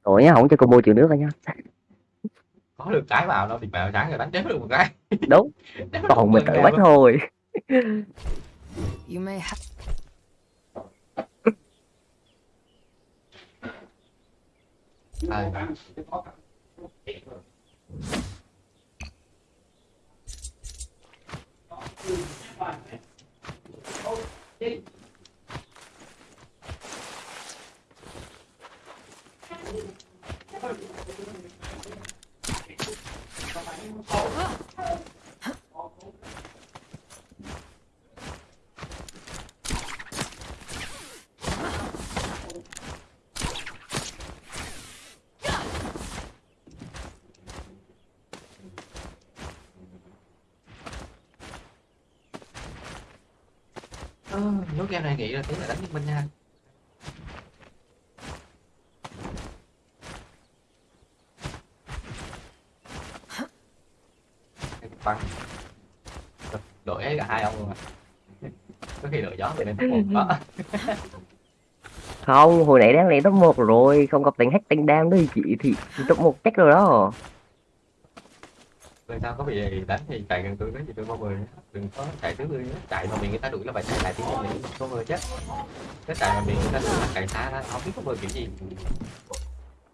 Tội nhá không cho combo chịu nước rồi nha có được cái vào đâu thì mẹ sáng rồi đánh chết được một cái đúng còn mình tự bắt luôn. thôi You may have. À, Ờ, Ờ, lúc game này nghĩ là tiếng là đánh liên minh nha bắn ấy cả hai ông luôn à có khi đội gió thì nên top một đó. Không hồi nãy đang lên top 1 rồi không có tính hack tính đam đấy chị thì top 1 chắc rồi đó. Rồi sao có bị đánh thì chạy gần tôi đó thì tôi bao người đừng có chạy trước tôi chạy mà bị người ta đuổi là phải chạy lại tiếng mình có người chết cái chạy mà bị người ta đuổi là chạy xa ra không biết có người kiểu gì.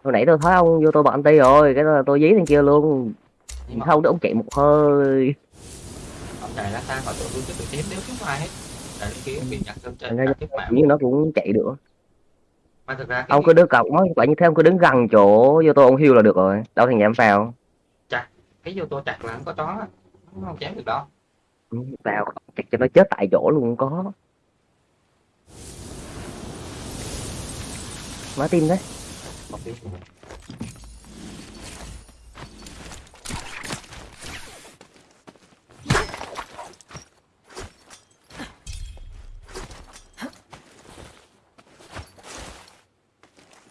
Hồi nãy tôi thấy ông vô tôi bận ti rồi cái đó là tôi dí thằng kia luôn. Nhưng mà- không để ông chạy một hơi chạy ra xa khỏi tụi tôi chứ tụi tím nếu chúng ai hết. Chạy lên kia bị nhặt sơn thành trên ra chết mẹ như nó cũng chạy được. Mà thực ra ông cứ đứng cọc nói quả như thế ông cứ đứng gần chỗ vô tôi ông hiu là được rồi. Đâu thằng nhảm vào. Chặt cái vô tô chặt là không có chó nó không chém được đâu. Ừ, vào chặt cho nó chết tại chỗ luôn có. Má tim đấy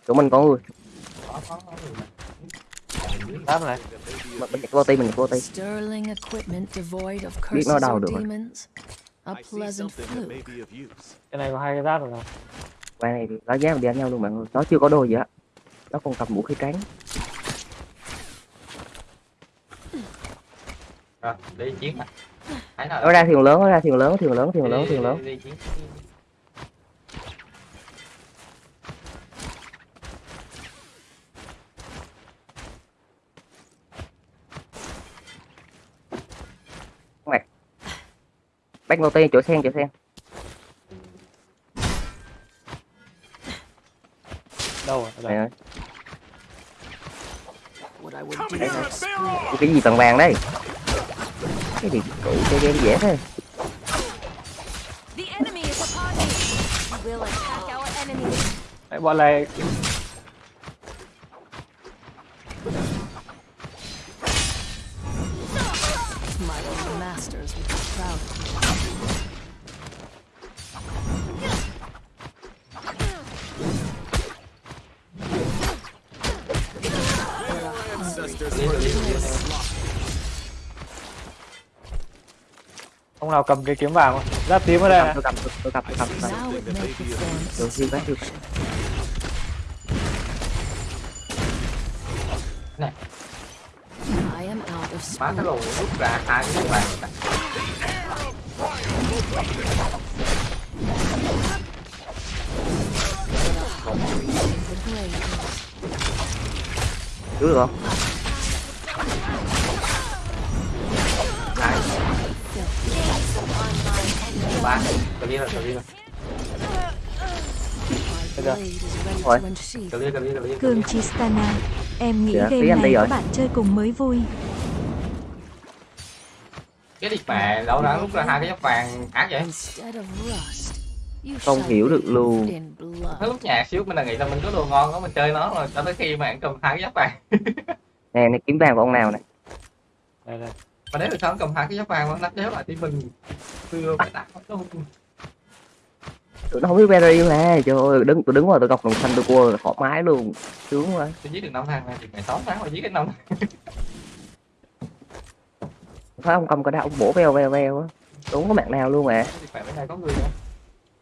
chỗ mình có người đáp này mình mình vô ti mình vô devoid of Biết nó đau or được rồi. cái này có hai cái giáp rồi nào qua này lá giá mình đi đánh nhau luôn bạn ơi nó chưa có đồ gì á nó còn cầm vũ khí trắng rồi đi chiến á nó ra thuyền lớn nó ra thuyền lớn thuyền lớn thuyền lớn thuyền lớn bách vô ti chỗ sen chỗ sen đâu rồi? Next. cái gì bằng vàng đấy? Cái gì cũ chơi game dễ thế? Me. Đấy, bọn này My old masters would be proud of ông nào cầm cái kiếm vàng không? giáp tím ở đây. Này tôi cầm tôi tôi cầm tôi cầm tôi cầm. Tôi má cái spoon. lùn rút ra hai cái vàng. Cứu được không cờ lia cờ lia cờ Cường Chistana, em nghĩ tí game đi này các bạn chơi cùng mới vui. cái đi mẹ đâu đã rút ra hai cái giáp vàng ác vậy? Không hiểu được luôn. Cái lúc nhà xíu mình là nghĩ là mình có đồ ngon đó mình chơi nó rồi. Cho tới khi mà anh cầm hai cái giáp vàng. Nè này kiếm vàng của ông nào này đây đây mà nếu được sao anh cầm hai cái giáp vàng mà nó đéo lại thì mình xưa phải 打 nó không tụi nó không biết berry mà trời ơi đứng tôi đứng ngoài tôi gọc đồng xanh tôi cua thoải mái luôn sướng quá. Tôi giết được năm thằng này thì mày sáu tháng mà giết cái năm thấy ông cầm cái đao ông bổ veo veo veo á. Không có mạng nào luôn mà mẹ bên này có người nữa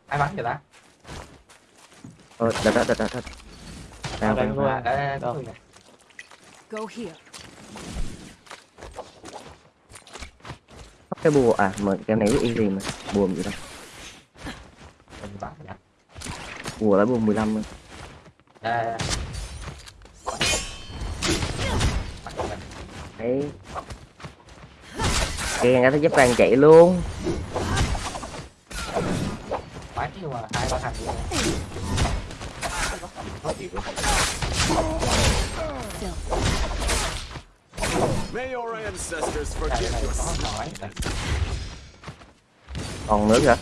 ai bắn vậy ta? Ờ đợt đợt đợt đợt. Đợt nào đánh nào. luôn. à, à, có người nè. Go here. Cái bùa à mà cái này easy mà? Bùa gì đâu? Bùa là bùa 15 luôn à, đấy. Kìa nghe thấy giáp vàng chạy luôn. Bắn nhưng mà hai ba thằng luôn. May your ancestors forgive này your có nói nè. còn nữa kìa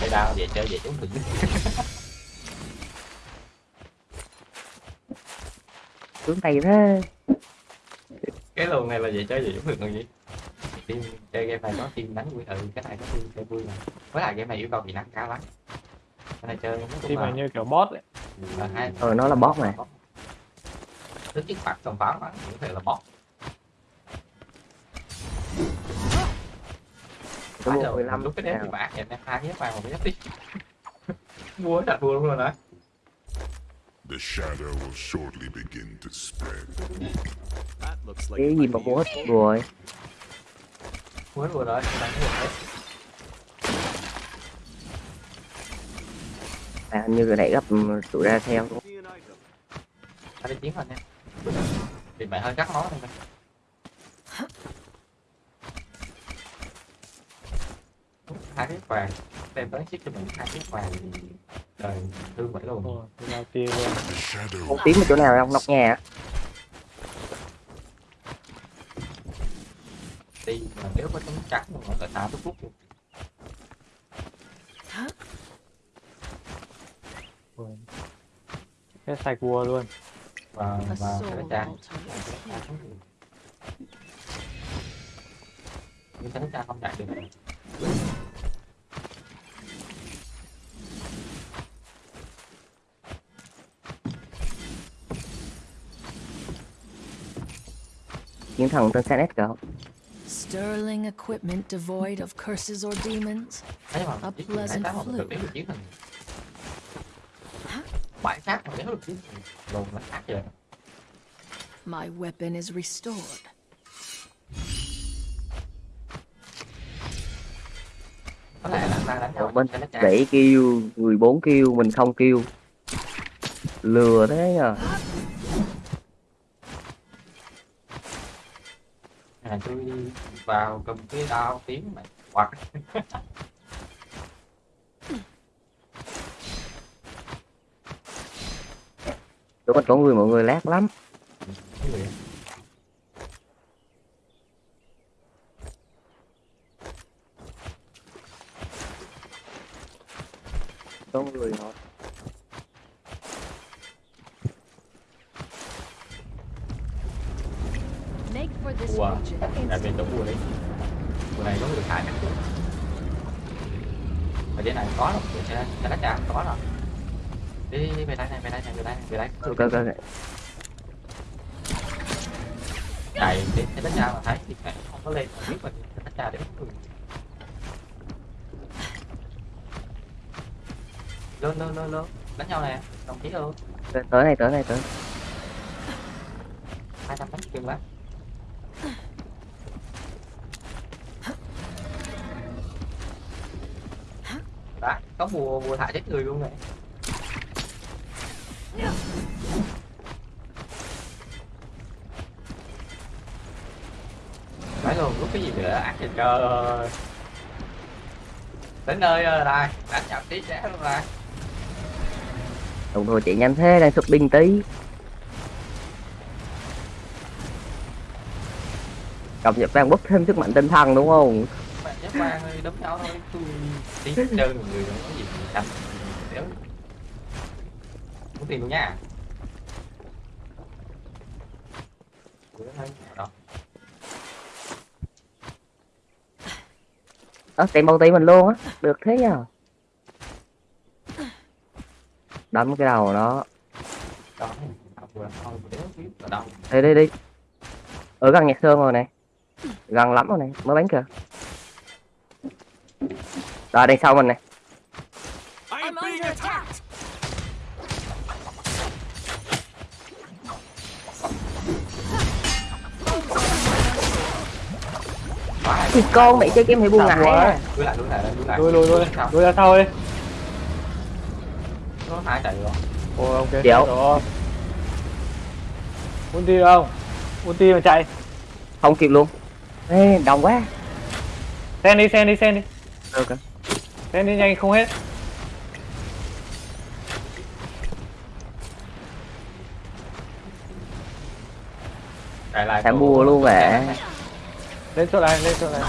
cái đao về chơi về trốn thử sướng tay thế cái lùn này là về chơi về trốn thử còn gì? Chơi game này có team đánh vui ừ cái này có team chơi vui mà. Với lại game này yêu cầu kỹ năng cao lắm. Cái này chơi nó cũng team này là như kiểu boss ấy. ờ nó là boss mà phạt cầm pháo bắn thì có thể là boss cái Phải rồi, 15 lúc cái đếm thì bạc nè hai cái vàng một cái giáp đi. Mua đặt mua luôn rồi đấy The shadow will shortly begin to spread. That looks like cái gì mà mua hết rồi? Mua rồi đấy đánh rồi đấy à hình như cái này gấp ừ, tụi ra theo. Anh đi chiến rồi nha thì mày hơi cắt máu thôi hai cái vàng. Đem tới chiếc cho mình hai cái vàng trời thương vậy luôn. Cái The shadow không tím ở chỗ nào không nóc nhà á. đi mà nếu có tấm trắng mà nó là tao tức phút luôn. Hết sạch vua luôn và A và soul cái cha altar is here. nhưng cái cha không chạy được chiến thần trên xe net kìa Sterling equipment devoid of curses or demons. thế mà A chiếc pleasant này tám mà được fluke. đéo được chiến thần bãi sát mà đéo được thần lồn là khác vậy My weapon is restored. có lẽ là đang đánh nhau bên 7 kill 14 kill mình không kill lừa thế nhờ à tôi vào cầm cái đao tím mày hoặc chỗ con chỗ người mọi người lát lắm. Có người họ Ủa, là bên chỗ vua đấy. Vua này có người khai nè. Ở dưới này có đâu, trên lá trà có rồi đi đi đi về đây này về đây này về đây này về đây. Ok ok ok. chạy đến trên đất trà mà thấy thì mẹ không có lên mà biết trên đất trà để bắt người. Lên lên lên lên đánh nhau nè đồng chí luôn. Tới này tới này tới. Hai trăm đánh chừng lắm đó có bùa bùa thả chết người luôn này cái gì nữa ác thì trời đến nơi rồi đây đánh nhập tí trẻ luôn rồi. Đồng hồ chạy nhanh thế đang xuất binh tí. Cập nhật đang bốc thêm sức mạnh tinh thần đúng không? Bạn nhắc ơi đấm nhau thôi tôi tí mọi người không có gì đánh đéo muốn tiền luôn nha Ủa, đâu? ơ tìm bao tí mình luôn á. Được thế nhờ đấm cái đầu nó Đó, đi đi đi. Ở gần nhạc sơn rồi này gần lắm rồi này mới bắn kìa. Rồi đằng sau mình này thì con mẹ chơi game hay buông Sao ngại quá? à. lui lại lui lại lui lại. Lùi lùi lùi. Sao? lùi ra sau đi. Nó hai chạy rồi ôi ok. Kiểu. rồi. Ulti đâu? Không ulti mà chạy. Không kịp luôn. Ê, đông quá. Sen đi sen đi sen đi. Ok. Sen đi nhanh không hết. Chạy lại Thả bùa luôn vậy. Lên chỗ này lên chỗ này.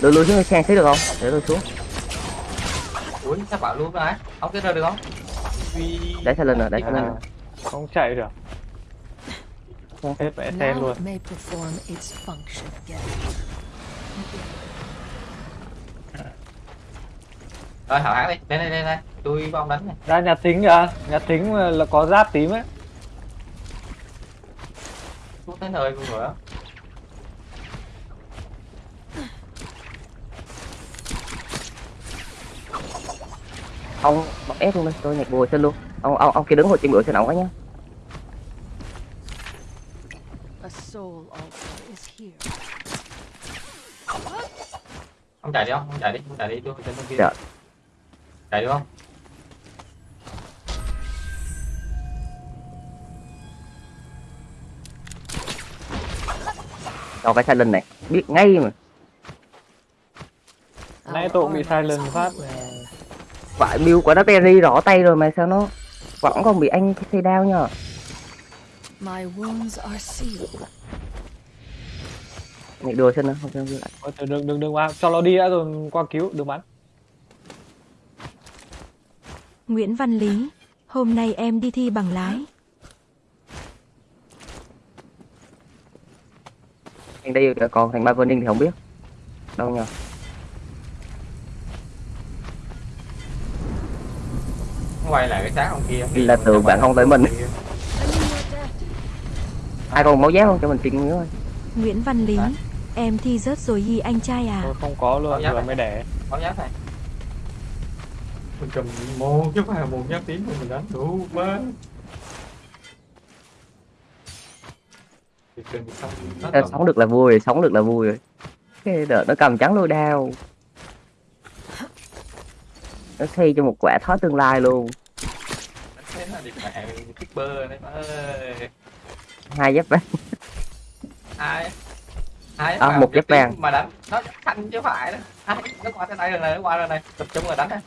Lùi lùi xuống xe xíu được không? Để tôi xuống ui sao bảo luôn đấy. Không cái rơi được không? Để xe lên rồi để xe lên rồi không chạy được. Hết vẽ Now luôn. rồi hảo hán đi. Lên đây lên đây. Tôi ông đánh này. Ra nhà tính kìa nhà tính là có giáp tím ấy xuống tới nơi luôn rồi á? Ông ép luôn đi tôi nhặt bùa xin luôn. Ông ông ông kia đứng hồi chim bữa xin ổng quá nhá A soul altar is here. không chạy đi không không chạy đi không chạy đi tôi trên bên kia. Dạ. chạy được không cho cái silent này. Biết ngay mà. Nãy tôi cũng bị silent phát vãi build của nó Terry rõ tay rồi mà sao nó vẫn còn bị anh xây đao nhờ. My wounds are sealed. nhặt đùa xin nữa không cho lại. Ôi, thôi đừng đừng đừng qua cho nó đi đã rồi qua cứu đừng bắn. Nguyễn Văn Lý, hôm nay em đi thi bằng lái. Anh đây còn thành ba Verning thì không biết. Đâu nhờ? Quay lại cái sáng ông kia. Là tưởng bạn không tới mình ai còn máu giá không? Cho mình xin nữa thôi. Nguyễn Văn Lý, em thi rớt rồi hi anh trai à. tôi không có luôn giáp vừa này. mới đẻ. Báo giáp này. Mình cầm một phải là một giáp tím mà mình đánh đủ má Cầm- sống được là vui rồi sống được là vui rồi. Cái đợt nó cầm trắng lôi đao. Nó xây cho một quả thói tương lai luôn. Thế là đấy má ơi hai giáp vàng ai ai À, mà một giáp vàng. mà đánh. Nó xanh chứ phải đó. Ai nó qua tới đây rồi này nó qua rồi này tập trung rồi đánh này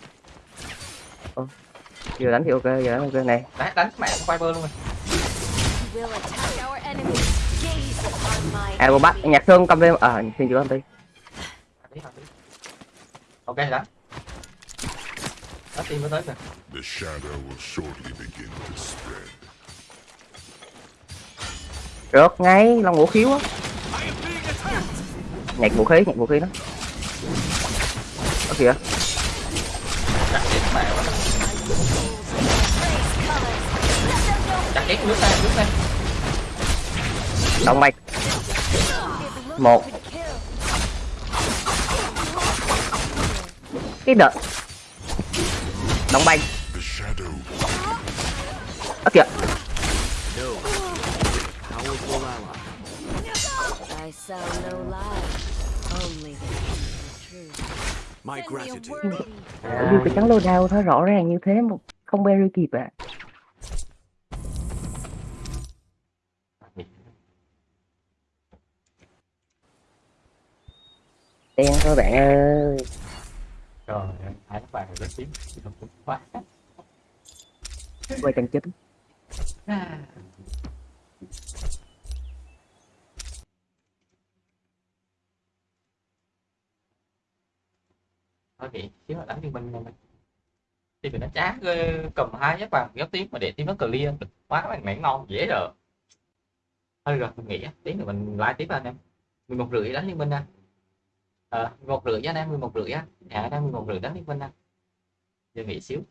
giờ đánh thì ok giờ đánh ok này. Đánh đánh mẹ con Viper luôn rồi à cô bắt nhạc sơn cầm lên à xin chữ anh đi ok đó đó team mới tới kìa The shadow will shortly begin to spread. Rớt ngay, long vũ khiếu á. Nhặt vũ khí, nhặt vũ khí đó. Đó kìa. chắc chết mẹ quá chắc chết nước đây nước đây Động mạch. Một. Cái đợt. Động mạch. The shadow Đó kìa. My gratitude. cái trắng lô đao nó rõ ràng như thế mà không berry kịp à. Đen thôi bạn ơi. trời ơi hai các bạn rất tiếng? Cũng quá Quay chân chính. thôi vậy xíu là đánh liên minh thôi thì mình nó chán cầm hai giáp vàng giáp tiếp mà để tiếp nó clear. Được quá bạn mẹ ngon dễ rồi. Thôi rồi mình nghĩ á, tí nữa mình like tiếp anh em. Mười một rưỡi đánh liên minh anh Ờ, một rưỡi anh đang mười một rưỡi á. Dạ đang em mười một rưỡi đó liên minh đang giờ nghỉ xíu.